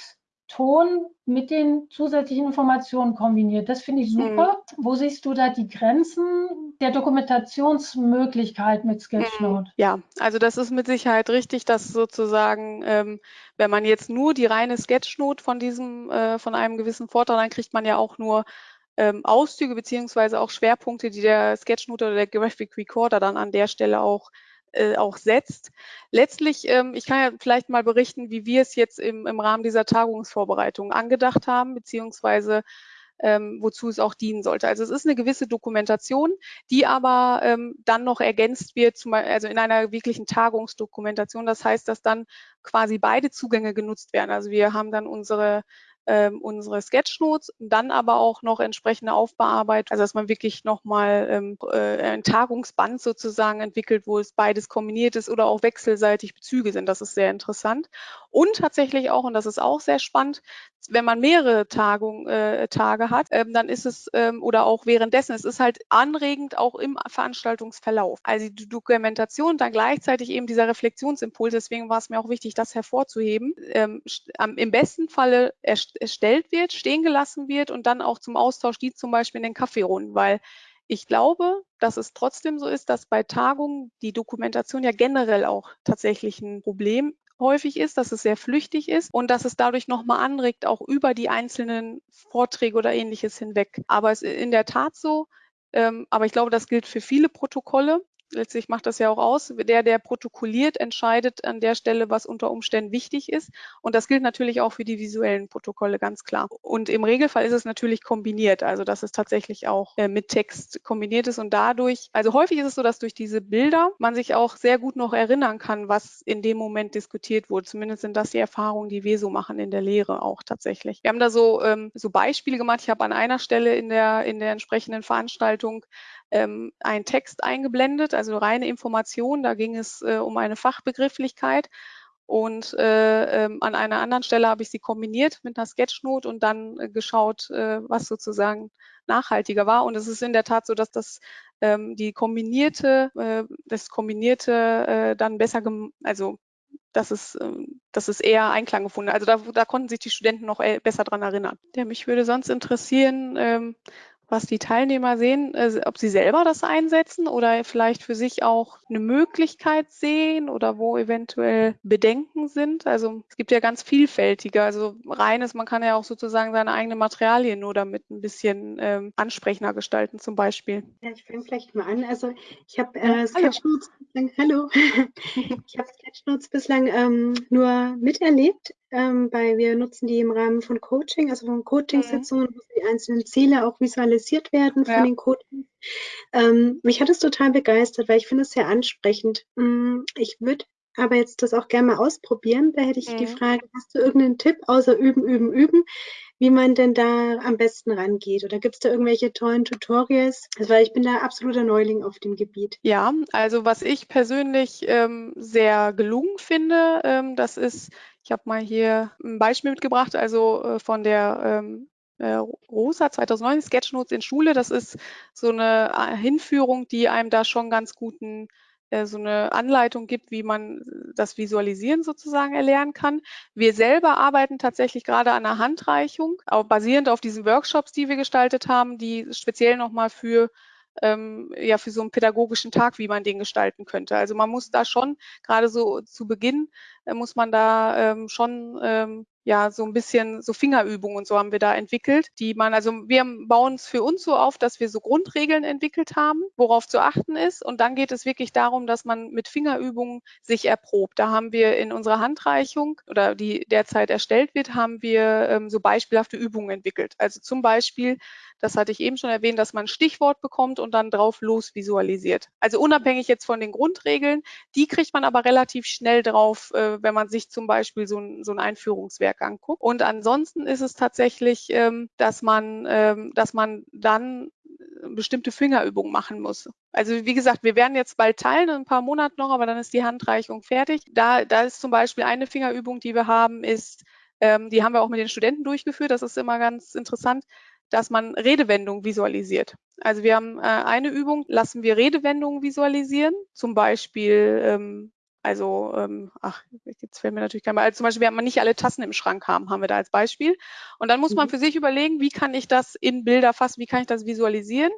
Ton mit den zusätzlichen Informationen kombiniert. Das finde ich super. Mhm. Wo siehst du da die Grenzen der Dokumentationsmöglichkeit mit Sketchnote? Ja, also das ist mit Sicherheit richtig, dass sozusagen, ähm, wenn man jetzt nur die reine Sketchnote von diesem, äh, von einem gewissen Vortrag, dann kriegt man ja auch nur ähm, Auszüge beziehungsweise auch Schwerpunkte, die der Sketchnote oder der Graphic Recorder dann an der Stelle auch äh, auch setzt. Letztlich, ähm, ich kann ja vielleicht mal berichten, wie wir es jetzt im, im Rahmen dieser Tagungsvorbereitung angedacht haben, beziehungsweise ähm, wozu es auch dienen sollte. Also es ist eine gewisse Dokumentation, die aber ähm, dann noch ergänzt wird, zum, also in einer wirklichen Tagungsdokumentation. Das heißt, dass dann quasi beide Zugänge genutzt werden. Also wir haben dann unsere ähm, unsere Sketchnotes, dann aber auch noch entsprechende Aufbearbeitung, also dass man wirklich nochmal ähm, äh, ein Tagungsband sozusagen entwickelt, wo es beides kombiniert ist oder auch wechselseitig Bezüge sind. Das ist sehr interessant. Und tatsächlich auch, und das ist auch sehr spannend, wenn man mehrere Tagung, äh, Tage hat, ähm, dann ist es ähm, oder auch währenddessen, es ist halt anregend auch im Veranstaltungsverlauf. Also die Dokumentation, dann gleichzeitig eben dieser Reflexionsimpuls. Deswegen war es mir auch wichtig, das hervorzuheben. Ähm, Im besten Falle erstellt wird, stehen gelassen wird und dann auch zum Austausch dient, zum Beispiel in den Kaffeerunden, weil ich glaube, dass es trotzdem so ist, dass bei Tagungen die Dokumentation ja generell auch tatsächlich ein Problem häufig ist, dass es sehr flüchtig ist und dass es dadurch nochmal anregt, auch über die einzelnen Vorträge oder ähnliches hinweg. Aber es ist in der Tat so, ähm, aber ich glaube, das gilt für viele Protokolle, letztlich macht das ja auch aus, der, der protokolliert, entscheidet an der Stelle, was unter Umständen wichtig ist. Und das gilt natürlich auch für die visuellen Protokolle, ganz klar. Und im Regelfall ist es natürlich kombiniert, also dass es tatsächlich auch äh, mit Text kombiniert ist und dadurch, also häufig ist es so, dass durch diese Bilder man sich auch sehr gut noch erinnern kann, was in dem Moment diskutiert wurde. Zumindest sind das die Erfahrungen, die wir so machen in der Lehre auch tatsächlich. Wir haben da so, ähm, so Beispiele gemacht. Ich habe an einer Stelle in der, in der entsprechenden Veranstaltung ähm, einen Text eingeblendet, also reine Information. Da ging es äh, um eine Fachbegrifflichkeit. Und äh, ähm, an einer anderen Stelle habe ich sie kombiniert mit einer Sketchnote und dann äh, geschaut, äh, was sozusagen nachhaltiger war. Und es ist in der Tat so, dass das ähm, die kombinierte, äh, das kombinierte äh, dann besser, also das ist, ähm, das ist eher Einklang gefunden. Also da, da konnten sich die Studenten noch äh, besser dran erinnern. Ja, mich würde sonst interessieren, ähm, was die Teilnehmer sehen, äh, ob sie selber das einsetzen oder vielleicht für sich auch eine Möglichkeit sehen oder wo eventuell Bedenken sind. Also es gibt ja ganz vielfältige, also reines, man kann ja auch sozusagen seine eigenen Materialien nur damit ein bisschen ähm, ansprechender gestalten zum Beispiel. Ja, ich fange vielleicht mal an. Also ich habe äh, Sketchnotes bislang, hallo, ich habe Sketchnotes bislang ähm, nur miterlebt ähm, weil wir nutzen die im Rahmen von Coaching, also von Coaching-Sitzungen, mhm. wo die einzelnen Ziele auch visualisiert werden von ja. den Coachings. Ähm, mich hat es total begeistert, weil ich finde es sehr ansprechend. Mm, ich würde aber jetzt das auch gerne mal ausprobieren. Da hätte ich mhm. die Frage, hast du irgendeinen Tipp außer üben, üben, üben, wie man denn da am besten rangeht? Oder gibt es da irgendwelche tollen Tutorials? Also, weil ich bin da absoluter Neuling auf dem Gebiet. Ja, also was ich persönlich ähm, sehr gelungen finde, ähm, das ist, ich habe mal hier ein Beispiel mitgebracht, also äh, von der ähm, äh, Rosa 2009 Sketchnotes in Schule. Das ist so eine äh, Hinführung, die einem da schon ganz guten äh, so eine Anleitung gibt, wie man das Visualisieren sozusagen erlernen kann. Wir selber arbeiten tatsächlich gerade an einer Handreichung, auch basierend auf diesen Workshops, die wir gestaltet haben, die speziell nochmal für ähm, ja für so einen pädagogischen Tag, wie man den gestalten könnte. Also man muss da schon gerade so zu Beginn muss man da ähm, schon ähm, ja so ein bisschen so Fingerübungen und so haben wir da entwickelt, die man, also wir bauen es für uns so auf, dass wir so Grundregeln entwickelt haben, worauf zu achten ist. Und dann geht es wirklich darum, dass man mit Fingerübungen sich erprobt. Da haben wir in unserer Handreichung oder die derzeit erstellt wird, haben wir ähm, so beispielhafte Übungen entwickelt. Also zum Beispiel, das hatte ich eben schon erwähnt, dass man ein Stichwort bekommt und dann drauf los visualisiert. Also unabhängig jetzt von den Grundregeln, die kriegt man aber relativ schnell drauf, äh, wenn man sich zum Beispiel so ein, so ein Einführungswerk anguckt. Und ansonsten ist es tatsächlich, ähm, dass man, ähm, dass man dann bestimmte Fingerübungen machen muss. Also wie gesagt, wir werden jetzt bald teilen, in ein paar Monaten noch, aber dann ist die Handreichung fertig. Da, da ist zum Beispiel eine Fingerübung, die wir haben, ist, ähm, die haben wir auch mit den Studenten durchgeführt. Das ist immer ganz interessant, dass man Redewendungen visualisiert. Also wir haben äh, eine Übung, lassen wir Redewendungen visualisieren, zum Beispiel ähm, also, ähm, ach, jetzt fällt mir natürlich kein Beispiel. Also zum Beispiel, wenn man nicht alle Tassen im Schrank haben, haben wir da als Beispiel. Und dann muss mhm. man für sich überlegen, wie kann ich das in Bilder fassen, wie kann ich das visualisieren?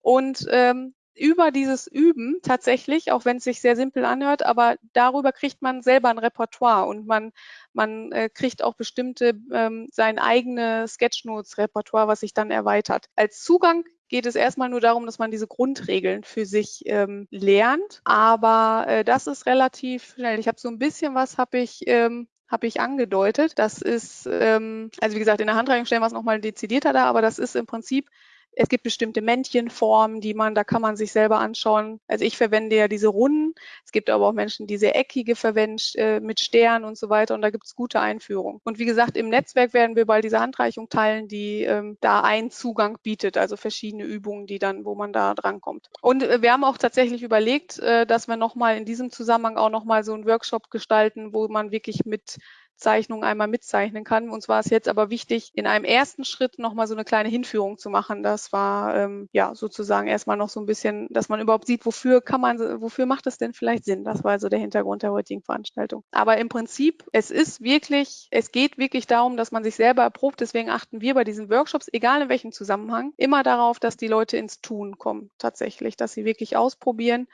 Und ähm, über dieses Üben tatsächlich, auch wenn es sich sehr simpel anhört, aber darüber kriegt man selber ein Repertoire und man, man äh, kriegt auch bestimmte ähm, sein eigenes Sketchnotes-Repertoire, was sich dann erweitert. Als Zugang geht es erstmal nur darum, dass man diese Grundregeln für sich ähm, lernt. Aber äh, das ist relativ schnell. Ich habe so ein bisschen was, habe ich ähm, habe ich angedeutet. Das ist, ähm, also wie gesagt, in der Handreichung stellen wir es nochmal dezidierter da, aber das ist im Prinzip es gibt bestimmte Männchenformen, die man, da kann man sich selber anschauen. Also ich verwende ja diese Runden. Es gibt aber auch Menschen, die sehr eckige verwenden äh, mit Sternen und so weiter. Und da gibt es gute Einführungen. Und wie gesagt, im Netzwerk werden wir bald diese Handreichung teilen, die ähm, da einen Zugang bietet, also verschiedene Übungen, die dann, wo man da drankommt. Und äh, wir haben auch tatsächlich überlegt, äh, dass wir nochmal in diesem Zusammenhang auch nochmal so einen Workshop gestalten, wo man wirklich mit Zeichnung einmal mitzeichnen kann. Uns war es jetzt aber wichtig, in einem ersten Schritt nochmal so eine kleine Hinführung zu machen. Das war ähm, ja sozusagen erstmal noch so ein bisschen, dass man überhaupt sieht, wofür kann man, wofür macht es denn vielleicht Sinn? Das war also der Hintergrund der heutigen Veranstaltung. Aber im Prinzip, es ist wirklich, es geht wirklich darum, dass man sich selber erprobt. Deswegen achten wir bei diesen Workshops, egal in welchem Zusammenhang, immer darauf, dass die Leute ins Tun kommen, tatsächlich, dass sie wirklich ausprobieren.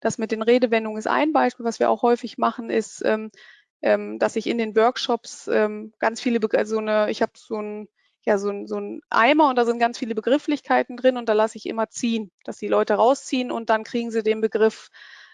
Das mit den Redewendungen ist ein Beispiel. Was wir auch häufig machen, ist, ähm, ähm, dass ich in den Workshops ähm, ganz viele, Be also eine, ich habe so ein ja, so ein, so ein Eimer und da sind ganz viele Begrifflichkeiten drin und da lasse ich immer ziehen, dass die Leute rausziehen und dann kriegen sie den Begriff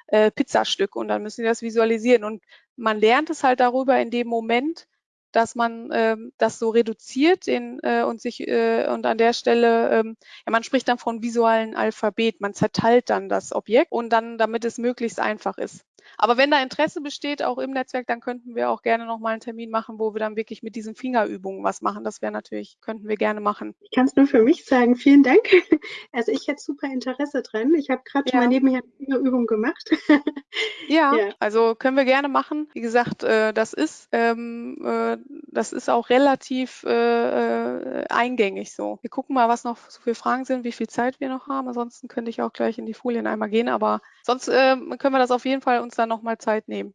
äh, Pizzastück und dann müssen sie das visualisieren. Und man lernt es halt darüber in dem Moment, dass man ähm, das so reduziert in, äh, und sich äh, und an der Stelle, ähm, ja, man spricht dann von visuellen Alphabet, man zerteilt dann das Objekt und dann, damit es möglichst einfach ist. Aber wenn da Interesse besteht, auch im Netzwerk, dann könnten wir auch gerne nochmal einen Termin machen, wo wir dann wirklich mit diesen Fingerübungen was machen. Das wäre natürlich, könnten wir gerne machen. Ich kann es nur für mich sagen. Vielen Dank. Also ich hätte super Interesse dran. Ich habe gerade ja. mal nebenher eine Fingerübung gemacht. Ja, ja, also können wir gerne machen. Wie gesagt, äh, das ist, ähm, äh, das ist auch relativ äh, eingängig so. Wir gucken mal, was noch so viele Fragen sind, wie viel Zeit wir noch haben. Ansonsten könnte ich auch gleich in die Folien einmal gehen. Aber sonst können wir das auf jeden Fall uns dann nochmal Zeit nehmen.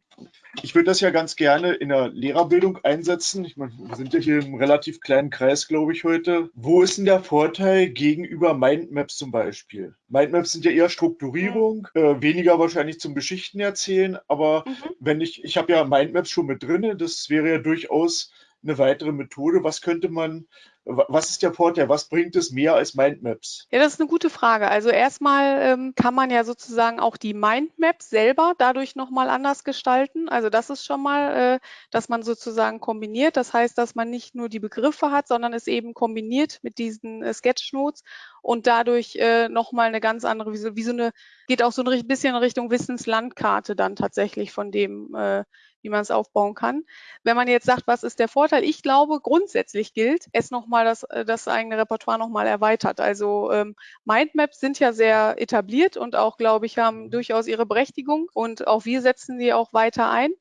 Ich würde das ja ganz gerne in der Lehrerbildung einsetzen. Ich meine, wir sind ja hier im relativ kleinen Kreis, glaube ich, heute. Wo ist denn der Vorteil gegenüber Mindmaps zum Beispiel? Mindmaps sind ja eher Strukturierung, mhm. äh, weniger wahrscheinlich zum Geschichten erzählen, aber mhm. wenn ich, ich habe ja Mindmaps schon mit drin, das wäre ja durchaus eine weitere Methode. Was könnte man was ist der Vorteil? Was bringt es mehr als Mindmaps? Ja, das ist eine gute Frage. Also erstmal ähm, kann man ja sozusagen auch die Mindmaps selber dadurch nochmal anders gestalten. Also das ist schon mal, äh, dass man sozusagen kombiniert. Das heißt, dass man nicht nur die Begriffe hat, sondern es eben kombiniert mit diesen äh, Sketchnotes und dadurch äh, nochmal eine ganz andere, wie so, wie so eine, geht auch so ein bisschen in Richtung Wissenslandkarte dann tatsächlich von dem, äh, wie man es aufbauen kann. Wenn man jetzt sagt, was ist der Vorteil? Ich glaube, grundsätzlich gilt, es nochmal das, äh, das eigene Repertoire nochmal erweitert. Also ähm, Mindmaps sind ja sehr etabliert und auch, glaube ich, haben mhm. durchaus ihre Berechtigung und auch wir setzen sie auch weiter ein.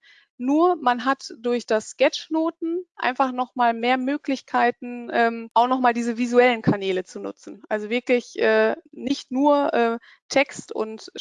Nur man hat durch das Sketchnoten einfach nochmal mehr Möglichkeiten, ähm, auch nochmal diese visuellen Kanäle zu nutzen. Also wirklich äh, nicht nur äh, Text und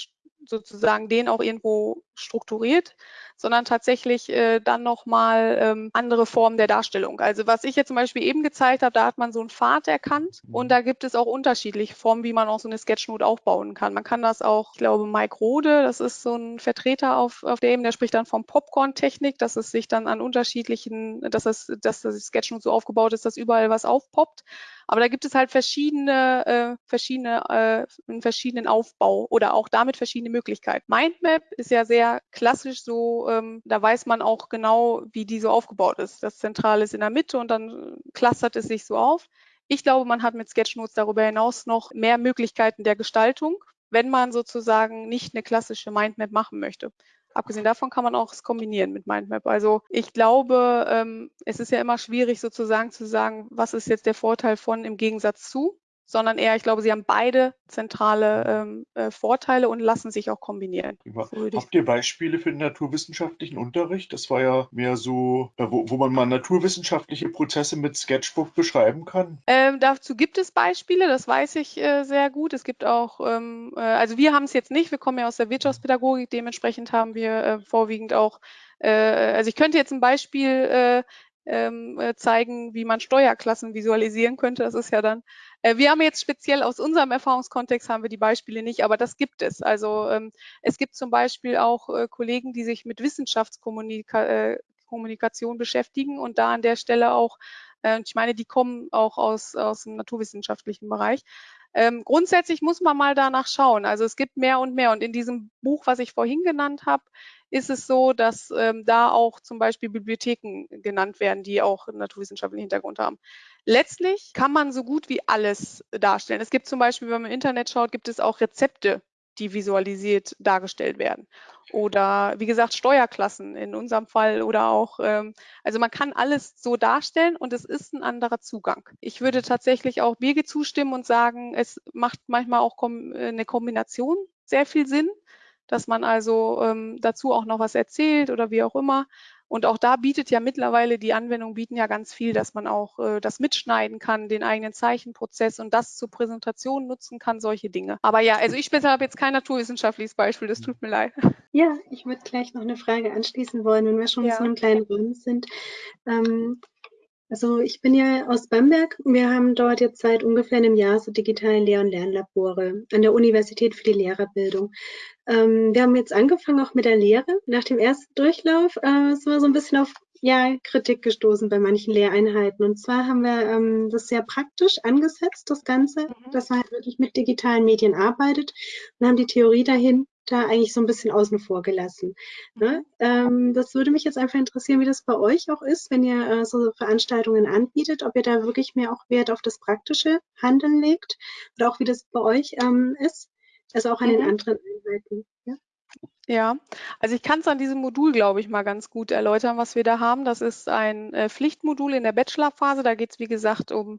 sozusagen den auch irgendwo strukturiert, sondern tatsächlich äh, dann nochmal ähm, andere Formen der Darstellung. Also was ich jetzt zum Beispiel eben gezeigt habe, da hat man so einen Pfad erkannt und mhm. da gibt es auch unterschiedliche Formen, wie man auch so eine Sketchnote aufbauen kann. Man kann das auch, ich glaube, Mike Rode, das ist so ein Vertreter auf, auf der Ebene, der spricht dann vom Popcorn-Technik, dass es sich dann an unterschiedlichen, dass das, dass das Sketchnote so aufgebaut ist, dass überall was aufpoppt. Aber da gibt es halt verschiedene, äh, verschiedene, äh, einen verschiedenen Aufbau oder auch damit verschiedene Möglichkeiten. Mindmap ist ja sehr klassisch so, ähm, da weiß man auch genau, wie die so aufgebaut ist. Das Zentrale ist in der Mitte und dann clustert es sich so auf. Ich glaube, man hat mit Sketchnotes darüber hinaus noch mehr Möglichkeiten der Gestaltung, wenn man sozusagen nicht eine klassische Mindmap machen möchte. Abgesehen davon kann man auch es kombinieren mit Mindmap. Also ich glaube, ähm, es ist ja immer schwierig sozusagen zu sagen, was ist jetzt der Vorteil von im Gegensatz zu sondern eher, ich glaube, sie haben beide zentrale ähm, äh, Vorteile und lassen sich auch kombinieren. So Habt ihr Beispiele für den naturwissenschaftlichen Unterricht? Das war ja mehr so, äh, wo, wo, man mal naturwissenschaftliche Prozesse mit Sketchbook beschreiben kann. Ähm, dazu gibt es Beispiele, das weiß ich äh, sehr gut. Es gibt auch, ähm, äh, also wir haben es jetzt nicht, wir kommen ja aus der Wirtschaftspädagogik, dementsprechend haben wir äh, vorwiegend auch äh, also ich könnte jetzt ein Beispiel ähm, äh, zeigen, wie man Steuerklassen visualisieren könnte. Das ist ja dann, äh, wir haben jetzt speziell aus unserem Erfahrungskontext haben wir die Beispiele nicht, aber das gibt es. Also ähm, es gibt zum Beispiel auch äh, Kollegen, die sich mit Wissenschaftskommunikation äh, beschäftigen und da an der Stelle auch, äh, ich meine, die kommen auch aus, aus dem naturwissenschaftlichen Bereich. Ähm, grundsätzlich muss man mal danach schauen. Also es gibt mehr und mehr. Und in diesem Buch, was ich vorhin genannt habe, ist es so, dass ähm, da auch zum Beispiel Bibliotheken genannt werden, die auch einen naturwissenschaftlichen Hintergrund haben. Letztlich kann man so gut wie alles darstellen. Es gibt zum Beispiel, wenn man im Internet schaut, gibt es auch Rezepte, die visualisiert dargestellt werden. Oder wie gesagt, Steuerklassen in unserem Fall oder auch, ähm, also man kann alles so darstellen und es ist ein anderer Zugang. Ich würde tatsächlich auch Birge zustimmen und sagen, es macht manchmal auch eine Kombination sehr viel Sinn dass man also ähm, dazu auch noch was erzählt oder wie auch immer. Und auch da bietet ja mittlerweile, die Anwendungen bieten ja ganz viel, dass man auch äh, das mitschneiden kann, den eigenen Zeichenprozess und das zur Präsentation nutzen kann, solche Dinge. Aber ja, also ich habe jetzt kein naturwissenschaftliches Beispiel, das tut mir leid. Ja, ich würde gleich noch eine Frage anschließen wollen, wenn wir schon ja. so einem kleinen Raum sind. Ähm, also ich bin ja aus Bamberg. Wir haben dort jetzt seit ungefähr einem Jahr so digitale Lehr- und Lernlabore an der Universität für die Lehrerbildung. Ähm, wir haben jetzt angefangen auch mit der Lehre. Nach dem ersten Durchlauf äh, sind wir so ein bisschen auf ja, Kritik gestoßen bei manchen Lehreinheiten. Und zwar haben wir ähm, das sehr praktisch angesetzt, das Ganze, mhm. dass man halt wirklich mit digitalen Medien arbeitet und haben die Theorie dahin da eigentlich so ein bisschen außen vor gelassen. Ne? Ähm, das würde mich jetzt einfach interessieren, wie das bei euch auch ist, wenn ihr äh, so Veranstaltungen anbietet, ob ihr da wirklich mehr auch Wert auf das praktische Handeln legt oder auch wie das bei euch ähm, ist, also auch an mhm. den anderen Einheiten. Ja? Ja, also ich kann es an diesem Modul, glaube ich, mal ganz gut erläutern, was wir da haben. Das ist ein äh, Pflichtmodul in der Bachelorphase. Da geht es, wie gesagt, um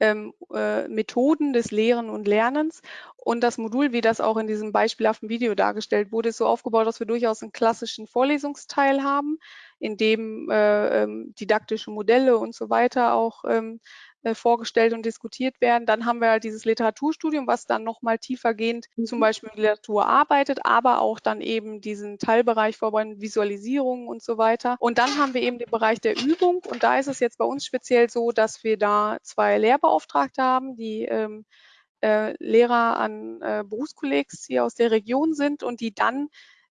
ähm, äh, Methoden des Lehren und Lernens. Und das Modul, wie das auch in diesem beispielhaften Video dargestellt wurde, ist so aufgebaut, dass wir durchaus einen klassischen Vorlesungsteil haben, in dem äh, ähm, didaktische Modelle und so weiter auch ähm, äh, vorgestellt und diskutiert werden. Dann haben wir halt dieses Literaturstudium, was dann nochmal tiefergehend mhm. zum Beispiel mit Literatur arbeitet, aber auch dann eben diesen Teilbereich vorbereiten, Visualisierung und so weiter. Und dann haben wir eben den Bereich der Übung und da ist es jetzt bei uns speziell so, dass wir da zwei Lehrbeauftragte haben, die ähm, äh, Lehrer an äh, Berufskollegs hier aus der Region sind und die dann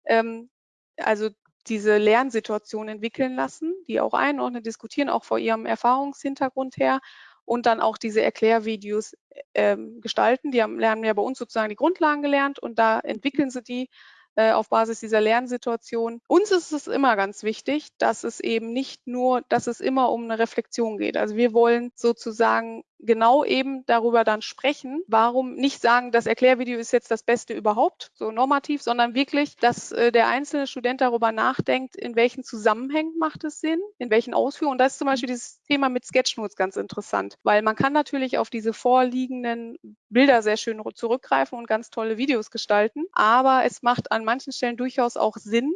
ähm, also diese Lernsituation entwickeln lassen, die auch einordnen, diskutieren, auch vor ihrem Erfahrungshintergrund her und dann auch diese Erklärvideos ähm, gestalten. Die haben, lernen ja bei uns sozusagen die Grundlagen gelernt und da entwickeln sie die äh, auf Basis dieser Lernsituation. Uns ist es immer ganz wichtig, dass es eben nicht nur, dass es immer um eine Reflexion geht. Also wir wollen sozusagen genau eben darüber dann sprechen. Warum nicht sagen, das Erklärvideo ist jetzt das Beste überhaupt, so normativ, sondern wirklich, dass äh, der einzelne Student darüber nachdenkt, in welchen Zusammenhängen macht es Sinn, in welchen Ausführungen. Und da ist zum Beispiel dieses Thema mit Sketchnotes ganz interessant, weil man kann natürlich auf diese vorliegenden Bilder sehr schön zurückgreifen und ganz tolle Videos gestalten, aber es macht an manchen Stellen durchaus auch Sinn,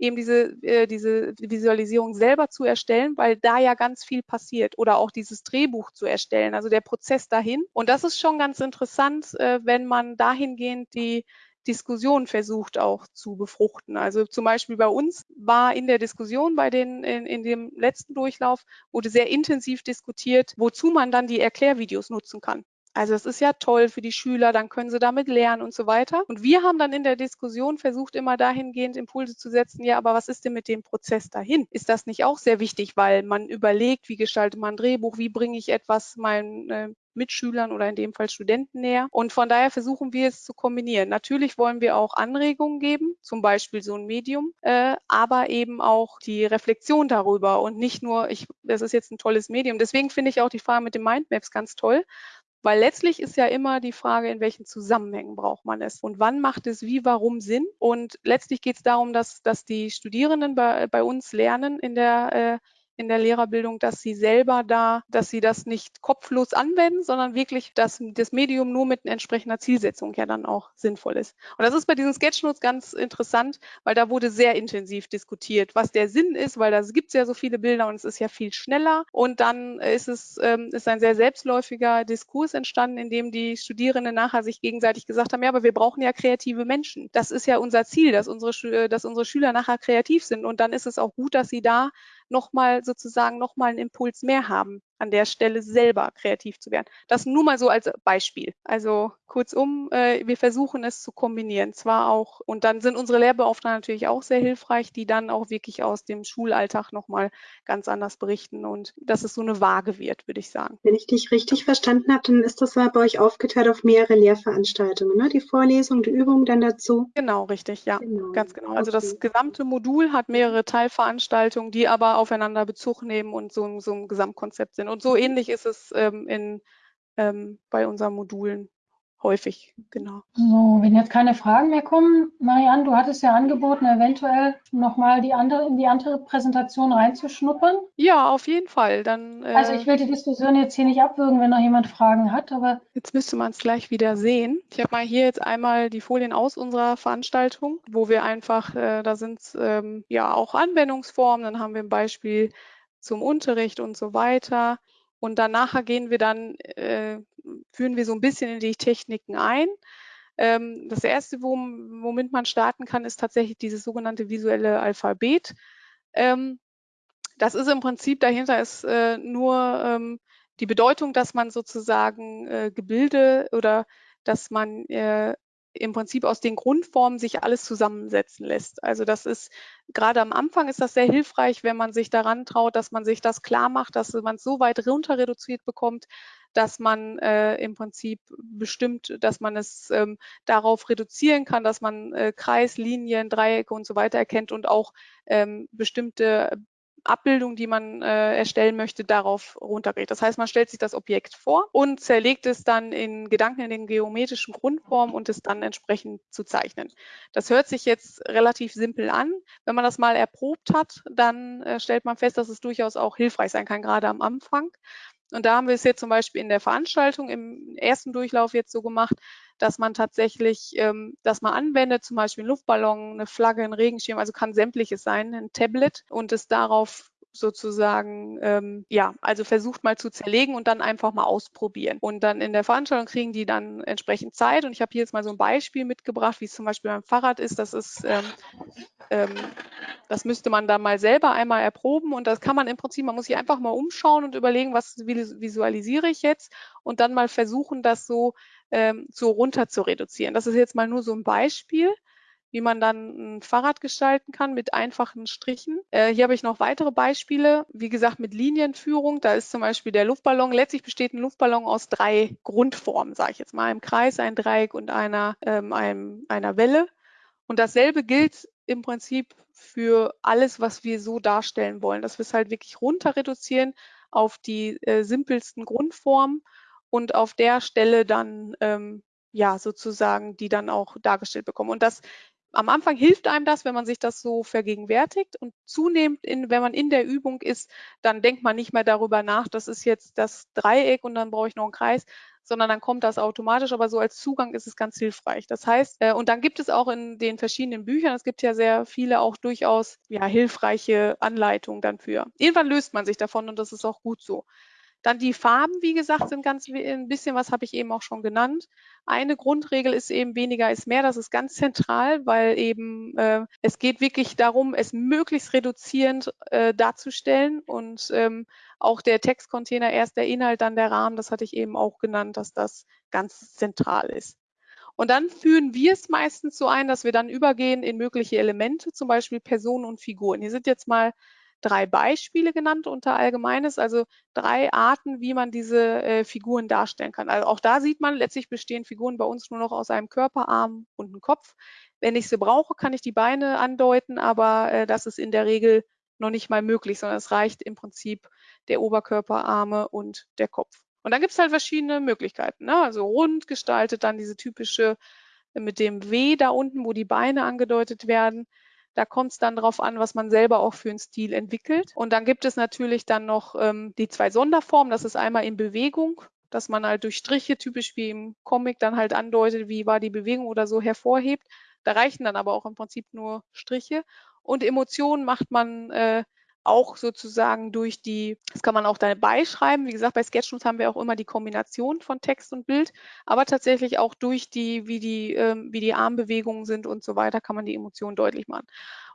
eben diese, äh, diese Visualisierung selber zu erstellen, weil da ja ganz viel passiert oder auch dieses Drehbuch zu erstellen, also der Prozess dahin. Und das ist schon ganz interessant, äh, wenn man dahingehend die Diskussion versucht auch zu befruchten. Also zum Beispiel bei uns war in der Diskussion bei den, in, in dem letzten Durchlauf wurde sehr intensiv diskutiert, wozu man dann die Erklärvideos nutzen kann. Also es ist ja toll für die Schüler, dann können sie damit lernen und so weiter. Und wir haben dann in der Diskussion versucht, immer dahingehend Impulse zu setzen, ja, aber was ist denn mit dem Prozess dahin? Ist das nicht auch sehr wichtig, weil man überlegt, wie gestaltet man ein Drehbuch, wie bringe ich etwas meinen äh, Mitschülern oder in dem Fall Studenten näher. Und von daher versuchen wir es zu kombinieren. Natürlich wollen wir auch Anregungen geben, zum Beispiel so ein Medium, äh, aber eben auch die Reflexion darüber und nicht nur, ich, das ist jetzt ein tolles Medium. Deswegen finde ich auch die Frage mit den Mindmaps ganz toll, weil letztlich ist ja immer die Frage, in welchen Zusammenhängen braucht man es und wann macht es wie, warum Sinn. Und letztlich geht es darum, dass, dass die Studierenden bei, bei uns lernen in der äh, in der Lehrerbildung, dass sie selber da, dass sie das nicht kopflos anwenden, sondern wirklich, dass das Medium nur mit entsprechender Zielsetzung ja dann auch sinnvoll ist. Und das ist bei diesen Sketchnotes ganz interessant, weil da wurde sehr intensiv diskutiert, was der Sinn ist, weil da gibt es ja so viele Bilder und es ist ja viel schneller. Und dann ist es ähm, ist ein sehr selbstläufiger Diskurs entstanden, in dem die Studierenden nachher sich gegenseitig gesagt haben, ja, aber wir brauchen ja kreative Menschen. Das ist ja unser Ziel, dass unsere, dass unsere Schüler nachher kreativ sind. Und dann ist es auch gut, dass sie da nochmal sozusagen nochmal einen Impuls mehr haben, an der Stelle selber kreativ zu werden. Das nur mal so als Beispiel. Also kurzum, äh, wir versuchen es zu kombinieren. Zwar auch, und dann sind unsere Lehrbeauftragten natürlich auch sehr hilfreich, die dann auch wirklich aus dem Schulalltag nochmal ganz anders berichten und dass es so eine Waage wird, würde ich sagen. Wenn ich dich richtig verstanden habe, dann ist das bei euch aufgeteilt auf mehrere Lehrveranstaltungen, ne? Die Vorlesung, die Übung dann dazu. Genau, richtig, ja, genau. ganz genau. Also okay. das gesamte Modul hat mehrere Teilveranstaltungen, die aber aufeinander Bezug nehmen und so, so ein Gesamtkonzept sind. Und so ähnlich ist es ähm, in, ähm, bei unseren Modulen häufig, genau. So, wenn jetzt keine Fragen mehr kommen, Marianne, du hattest ja angeboten, eventuell nochmal die andere, in die andere Präsentation reinzuschnuppern. Ja, auf jeden Fall. Dann, äh, also ich will die Diskussion jetzt hier nicht abwürgen, wenn noch jemand Fragen hat, aber. Jetzt müsste man es gleich wieder sehen. Ich habe mal hier jetzt einmal die Folien aus unserer Veranstaltung, wo wir einfach, äh, da sind ähm, ja auch Anwendungsformen, dann haben wir ein Beispiel zum Unterricht und so weiter. Und danach gehen wir dann, äh, führen wir so ein bisschen in die Techniken ein. Ähm, das erste, womit man starten kann, ist tatsächlich dieses sogenannte visuelle Alphabet. Ähm, das ist im Prinzip, dahinter ist äh, nur ähm, die Bedeutung, dass man sozusagen äh, Gebilde oder dass man äh, im Prinzip aus den Grundformen sich alles zusammensetzen lässt. Also das ist gerade am Anfang ist das sehr hilfreich, wenn man sich daran traut, dass man sich das klar macht, dass man es so weit runter reduziert bekommt, dass man äh, im Prinzip bestimmt, dass man es ähm, darauf reduzieren kann, dass man äh, Kreis, Linien, Dreiecke und so weiter erkennt und auch ähm, bestimmte Abbildung, die man äh, erstellen möchte, darauf runtergeht. Das heißt, man stellt sich das Objekt vor und zerlegt es dann in Gedanken in den geometrischen Grundformen und es dann entsprechend zu zeichnen. Das hört sich jetzt relativ simpel an. Wenn man das mal erprobt hat, dann äh, stellt man fest, dass es durchaus auch hilfreich sein kann, gerade am Anfang. Und da haben wir es jetzt zum Beispiel in der Veranstaltung im ersten Durchlauf jetzt so gemacht, dass man tatsächlich ähm, das mal anwendet, zum Beispiel einen Luftballon, eine Flagge, ein Regenschirm, also kann sämtliches sein, ein Tablet und es darauf sozusagen, ähm, ja, also versucht mal zu zerlegen und dann einfach mal ausprobieren. Und dann in der Veranstaltung kriegen die dann entsprechend Zeit. Und ich habe hier jetzt mal so ein Beispiel mitgebracht, wie es zum Beispiel beim Fahrrad ist. Das ist ähm, ähm, das müsste man dann mal selber einmal erproben und das kann man im Prinzip, man muss sich einfach mal umschauen und überlegen, was visualisiere ich jetzt und dann mal versuchen, das so, ähm, so runter zu reduzieren. Das ist jetzt mal nur so ein Beispiel wie man dann ein Fahrrad gestalten kann mit einfachen Strichen. Äh, hier habe ich noch weitere Beispiele. Wie gesagt, mit Linienführung. Da ist zum Beispiel der Luftballon. Letztlich besteht ein Luftballon aus drei Grundformen, sage ich jetzt mal. Einem Kreis, ein Dreieck und einer, ähm, einem, einer Welle. Und dasselbe gilt im Prinzip für alles, was wir so darstellen wollen, dass wir es halt wirklich runter reduzieren auf die äh, simpelsten Grundformen und auf der Stelle dann ähm, ja sozusagen die dann auch dargestellt bekommen. Und das am Anfang hilft einem das, wenn man sich das so vergegenwärtigt und zunehmend, in, wenn man in der Übung ist, dann denkt man nicht mehr darüber nach, das ist jetzt das Dreieck und dann brauche ich noch einen Kreis, sondern dann kommt das automatisch, aber so als Zugang ist es ganz hilfreich. Das heißt, äh, und dann gibt es auch in den verschiedenen Büchern, es gibt ja sehr viele auch durchaus ja, hilfreiche Anleitungen dann für. Irgendwann löst man sich davon und das ist auch gut so. Dann die Farben, wie gesagt, sind ganz ein bisschen, was habe ich eben auch schon genannt. Eine Grundregel ist eben weniger ist mehr. Das ist ganz zentral, weil eben äh, es geht wirklich darum, es möglichst reduzierend äh, darzustellen und ähm, auch der Textcontainer erst der Inhalt, dann der Rahmen. Das hatte ich eben auch genannt, dass das ganz zentral ist. Und dann führen wir es meistens so ein, dass wir dann übergehen in mögliche Elemente, zum Beispiel Personen und Figuren. Hier sind jetzt mal drei Beispiele genannt unter Allgemeines, also drei Arten, wie man diese äh, Figuren darstellen kann. Also auch da sieht man, letztlich bestehen Figuren bei uns nur noch aus einem Körper, Arm und einem Kopf. Wenn ich sie brauche, kann ich die Beine andeuten, aber äh, das ist in der Regel noch nicht mal möglich, sondern es reicht im Prinzip der Oberkörper, Arme und der Kopf. Und dann gibt es halt verschiedene Möglichkeiten. Ne? Also rund gestaltet, dann diese typische äh, mit dem W da unten, wo die Beine angedeutet werden. Da kommt es dann darauf an, was man selber auch für einen Stil entwickelt. Und dann gibt es natürlich dann noch ähm, die zwei Sonderformen. Das ist einmal in Bewegung, dass man halt durch Striche, typisch wie im Comic, dann halt andeutet, wie war die Bewegung oder so hervorhebt. Da reichen dann aber auch im Prinzip nur Striche. Und Emotionen macht man äh, auch sozusagen durch die, das kann man auch dabei schreiben. Wie gesagt, bei Sketchnotes haben wir auch immer die Kombination von Text und Bild, aber tatsächlich auch durch die, wie die, ähm, wie die Armbewegungen sind und so weiter, kann man die Emotionen deutlich machen.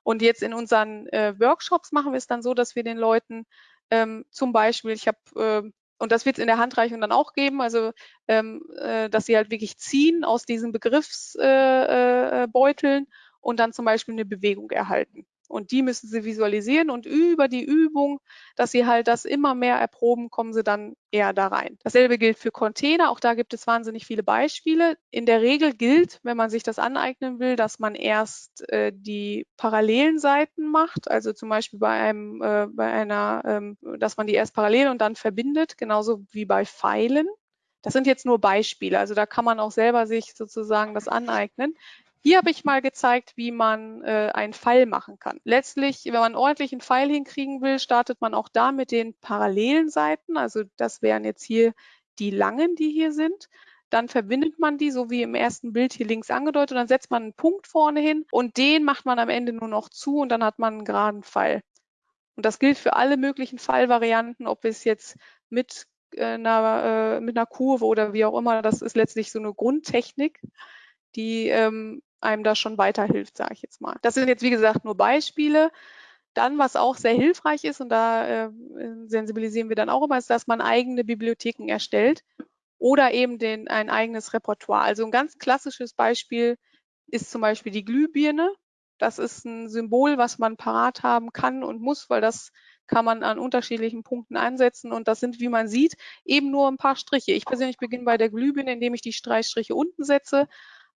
Und jetzt in unseren äh, Workshops machen wir es dann so, dass wir den Leuten ähm, zum Beispiel, ich habe äh, und das wird es in der Handreichung dann auch geben, also ähm, äh, dass sie halt wirklich ziehen aus diesen Begriffsbeuteln äh, äh, und dann zum Beispiel eine Bewegung erhalten. Und die müssen sie visualisieren und über die Übung, dass sie halt das immer mehr erproben, kommen sie dann eher da rein. Dasselbe gilt für Container. Auch da gibt es wahnsinnig viele Beispiele. In der Regel gilt, wenn man sich das aneignen will, dass man erst äh, die parallelen Seiten macht. Also zum Beispiel bei einem, äh, bei einer, ähm, dass man die erst parallel und dann verbindet, genauso wie bei Pfeilen. Das sind jetzt nur Beispiele. Also da kann man auch selber sich sozusagen das aneignen. Hier habe ich mal gezeigt, wie man äh, einen Pfeil machen kann. Letztlich, wenn man einen ordentlichen Pfeil hinkriegen will, startet man auch da mit den parallelen Seiten. Also das wären jetzt hier die langen, die hier sind. Dann verbindet man die, so wie im ersten Bild hier links angedeutet, und dann setzt man einen Punkt vorne hin und den macht man am Ende nur noch zu und dann hat man einen geraden Pfeil. Und das gilt für alle möglichen Pfeilvarianten, ob es jetzt mit äh, einer, äh, mit einer Kurve oder wie auch immer, das ist letztlich so eine Grundtechnik, die ähm, einem da schon weiterhilft, sage ich jetzt mal. Das sind jetzt, wie gesagt, nur Beispiele. Dann, was auch sehr hilfreich ist, und da äh, sensibilisieren wir dann auch immer, ist, dass man eigene Bibliotheken erstellt oder eben den, ein eigenes Repertoire. Also ein ganz klassisches Beispiel ist zum Beispiel die Glühbirne. Das ist ein Symbol, was man parat haben kann und muss, weil das kann man an unterschiedlichen Punkten einsetzen und das sind, wie man sieht, eben nur ein paar Striche. Ich persönlich beginne bei der Glühbirne, indem ich die Streichstriche unten setze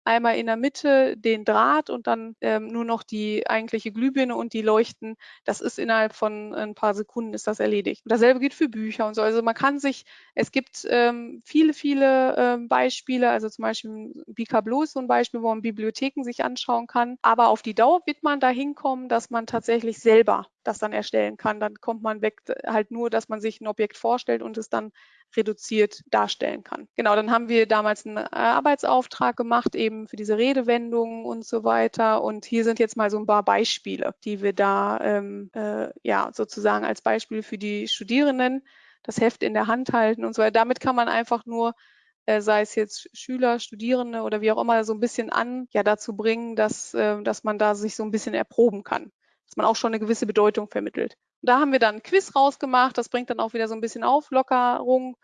einmal in der Mitte den Draht und dann ähm, nur noch die eigentliche Glühbirne und die Leuchten. Das ist innerhalb von ein paar Sekunden ist das erledigt. Und dasselbe gilt für Bücher und so. Also man kann sich, es gibt ähm, viele, viele ähm, Beispiele, also zum Beispiel Bicablo ist so ein Beispiel, wo man Bibliotheken sich anschauen kann. Aber auf die Dauer wird man dahin kommen, dass man tatsächlich selber das dann erstellen kann. Dann kommt man weg halt nur, dass man sich ein Objekt vorstellt und es dann reduziert darstellen kann. Genau, dann haben wir damals einen Arbeitsauftrag gemacht, eben für diese Redewendungen und so weiter. Und hier sind jetzt mal so ein paar Beispiele, die wir da ähm, äh, ja sozusagen als Beispiel für die Studierenden das Heft in der Hand halten und so weiter. Damit kann man einfach nur äh, sei es jetzt Schüler, Studierende oder wie auch immer, so ein bisschen an, ja, dazu bringen, dass, äh, dass man da sich so ein bisschen erproben kann, dass man auch schon eine gewisse Bedeutung vermittelt. Und da haben wir dann ein Quiz rausgemacht, das bringt dann auch wieder so ein bisschen Auflockerung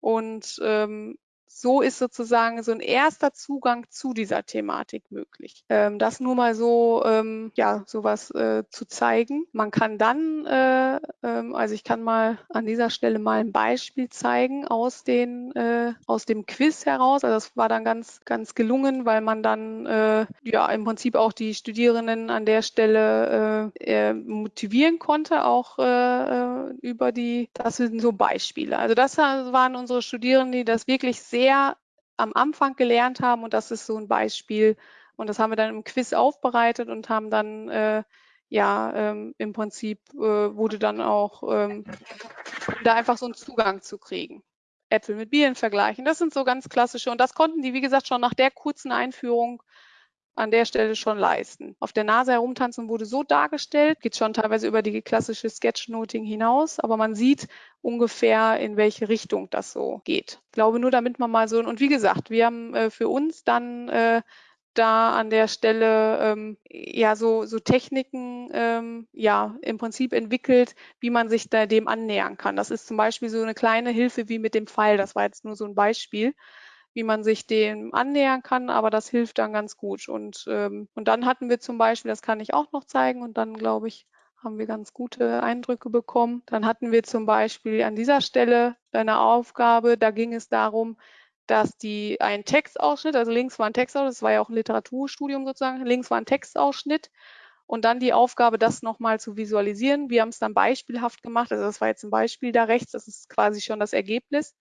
und ähm, so ist sozusagen so ein erster Zugang zu dieser Thematik möglich. Ähm, das nur mal so, ähm, ja, sowas äh, zu zeigen. Man kann dann, äh, ähm, also ich kann mal an dieser Stelle mal ein Beispiel zeigen aus den, äh, aus dem Quiz heraus. Also das war dann ganz, ganz gelungen, weil man dann, äh, ja, im Prinzip auch die Studierenden an der Stelle äh, motivieren konnte, auch äh, über die, das sind so Beispiele. Also das waren unsere Studierenden, die das wirklich sehr sehr am Anfang gelernt haben und das ist so ein Beispiel. Und das haben wir dann im Quiz aufbereitet und haben dann äh, ja ähm, im Prinzip äh, wurde dann auch ähm, da einfach so einen Zugang zu kriegen. Äpfel mit Bieren vergleichen. Das sind so ganz klassische und das konnten die, wie gesagt, schon nach der kurzen Einführung an der Stelle schon leisten. Auf der Nase herumtanzen wurde so dargestellt, geht schon teilweise über die klassische Sketchnoting hinaus, aber man sieht ungefähr, in welche Richtung das so geht. Ich glaube nur, damit man mal so, und wie gesagt, wir haben äh, für uns dann äh, da an der Stelle ähm, ja so, so Techniken ähm, ja im Prinzip entwickelt, wie man sich da dem annähern kann. Das ist zum Beispiel so eine kleine Hilfe wie mit dem Pfeil. Das war jetzt nur so ein Beispiel wie man sich dem annähern kann, aber das hilft dann ganz gut. Und, ähm, und dann hatten wir zum Beispiel, das kann ich auch noch zeigen, und dann glaube ich, haben wir ganz gute Eindrücke bekommen. Dann hatten wir zum Beispiel an dieser Stelle eine Aufgabe, da ging es darum, dass die ein Textausschnitt, also links war ein Textausschnitt, das war ja auch ein Literaturstudium sozusagen, links war ein Textausschnitt und dann die Aufgabe, das nochmal zu visualisieren. Wir haben es dann beispielhaft gemacht, also das war jetzt ein Beispiel da rechts, das ist quasi schon das Ergebnis.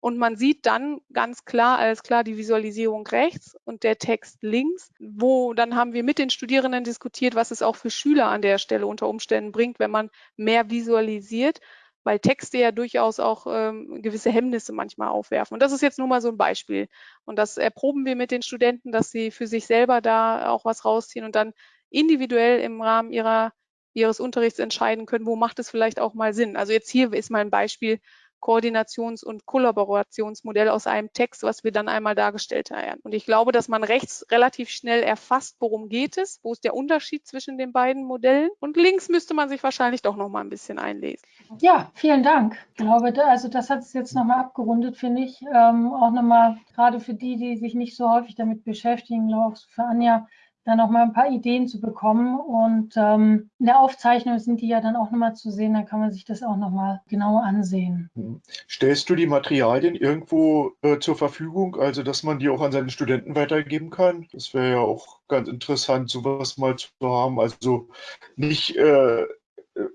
Und man sieht dann ganz klar, alles klar, die Visualisierung rechts und der Text links, wo dann haben wir mit den Studierenden diskutiert, was es auch für Schüler an der Stelle unter Umständen bringt, wenn man mehr visualisiert, weil Texte ja durchaus auch ähm, gewisse Hemmnisse manchmal aufwerfen. Und das ist jetzt nur mal so ein Beispiel. Und das erproben wir mit den Studenten, dass sie für sich selber da auch was rausziehen und dann individuell im Rahmen ihrer, ihres Unterrichts entscheiden können, wo macht es vielleicht auch mal Sinn. Also jetzt hier ist mal ein Beispiel, Koordinations- und Kollaborationsmodell aus einem Text, was wir dann einmal dargestellt haben. Und ich glaube, dass man rechts relativ schnell erfasst, worum geht es, wo ist der Unterschied zwischen den beiden Modellen. Und links müsste man sich wahrscheinlich doch noch mal ein bisschen einlesen. Ja, vielen Dank. Ich glaube, also das hat es jetzt noch mal abgerundet, finde ich. Ähm, auch noch mal gerade für die, die sich nicht so häufig damit beschäftigen, glaube ich, für Anja da noch mal ein paar Ideen zu bekommen. Und ähm, in der Aufzeichnung sind die ja dann auch noch mal zu sehen, dann kann man sich das auch noch mal genauer ansehen. Mhm. Stellst du die Materialien irgendwo äh, zur Verfügung, also dass man die auch an seine Studenten weitergeben kann? Das wäre ja auch ganz interessant, sowas mal zu haben. Also nicht äh,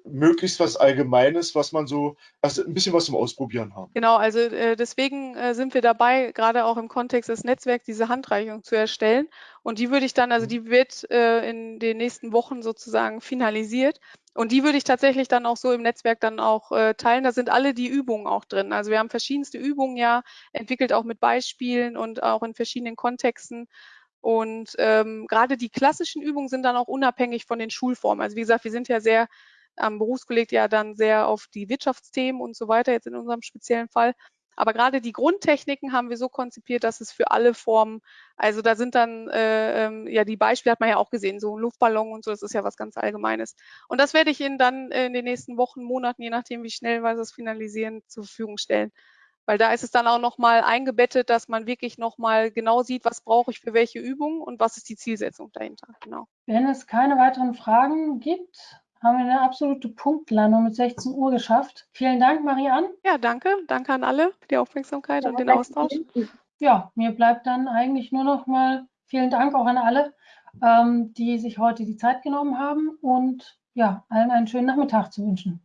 möglichst was Allgemeines, was man so, also ein bisschen was zum Ausprobieren haben. Genau, also äh, deswegen äh, sind wir dabei, gerade auch im Kontext des Netzwerks, diese Handreichung zu erstellen. Und die würde ich dann, also die wird äh, in den nächsten Wochen sozusagen finalisiert. Und die würde ich tatsächlich dann auch so im Netzwerk dann auch äh, teilen. Da sind alle die Übungen auch drin. Also wir haben verschiedenste Übungen ja entwickelt, auch mit Beispielen und auch in verschiedenen Kontexten. Und ähm, gerade die klassischen Übungen sind dann auch unabhängig von den Schulformen. Also wie gesagt, wir sind ja sehr am Berufskolleg ja dann sehr auf die Wirtschaftsthemen und so weiter, jetzt in unserem speziellen Fall. Aber gerade die Grundtechniken haben wir so konzipiert, dass es für alle Formen, also da sind dann, äh, ähm, ja, die Beispiele hat man ja auch gesehen, so ein Luftballon und so, das ist ja was ganz Allgemeines. Und das werde ich Ihnen dann in den nächsten Wochen, Monaten, je nachdem, wie schnell wir das finalisieren, zur Verfügung stellen. Weil da ist es dann auch nochmal eingebettet, dass man wirklich nochmal genau sieht, was brauche ich für welche Übung und was ist die Zielsetzung dahinter. Genau. Wenn es keine weiteren Fragen gibt, haben wir eine absolute Punktlandung mit 16 Uhr geschafft. Vielen Dank, Marianne. Ja, danke. Danke an alle für die Aufmerksamkeit ja, und den Austausch. Ja, mir bleibt dann eigentlich nur noch mal vielen Dank auch an alle, ähm, die sich heute die Zeit genommen haben und ja, allen einen schönen Nachmittag zu wünschen.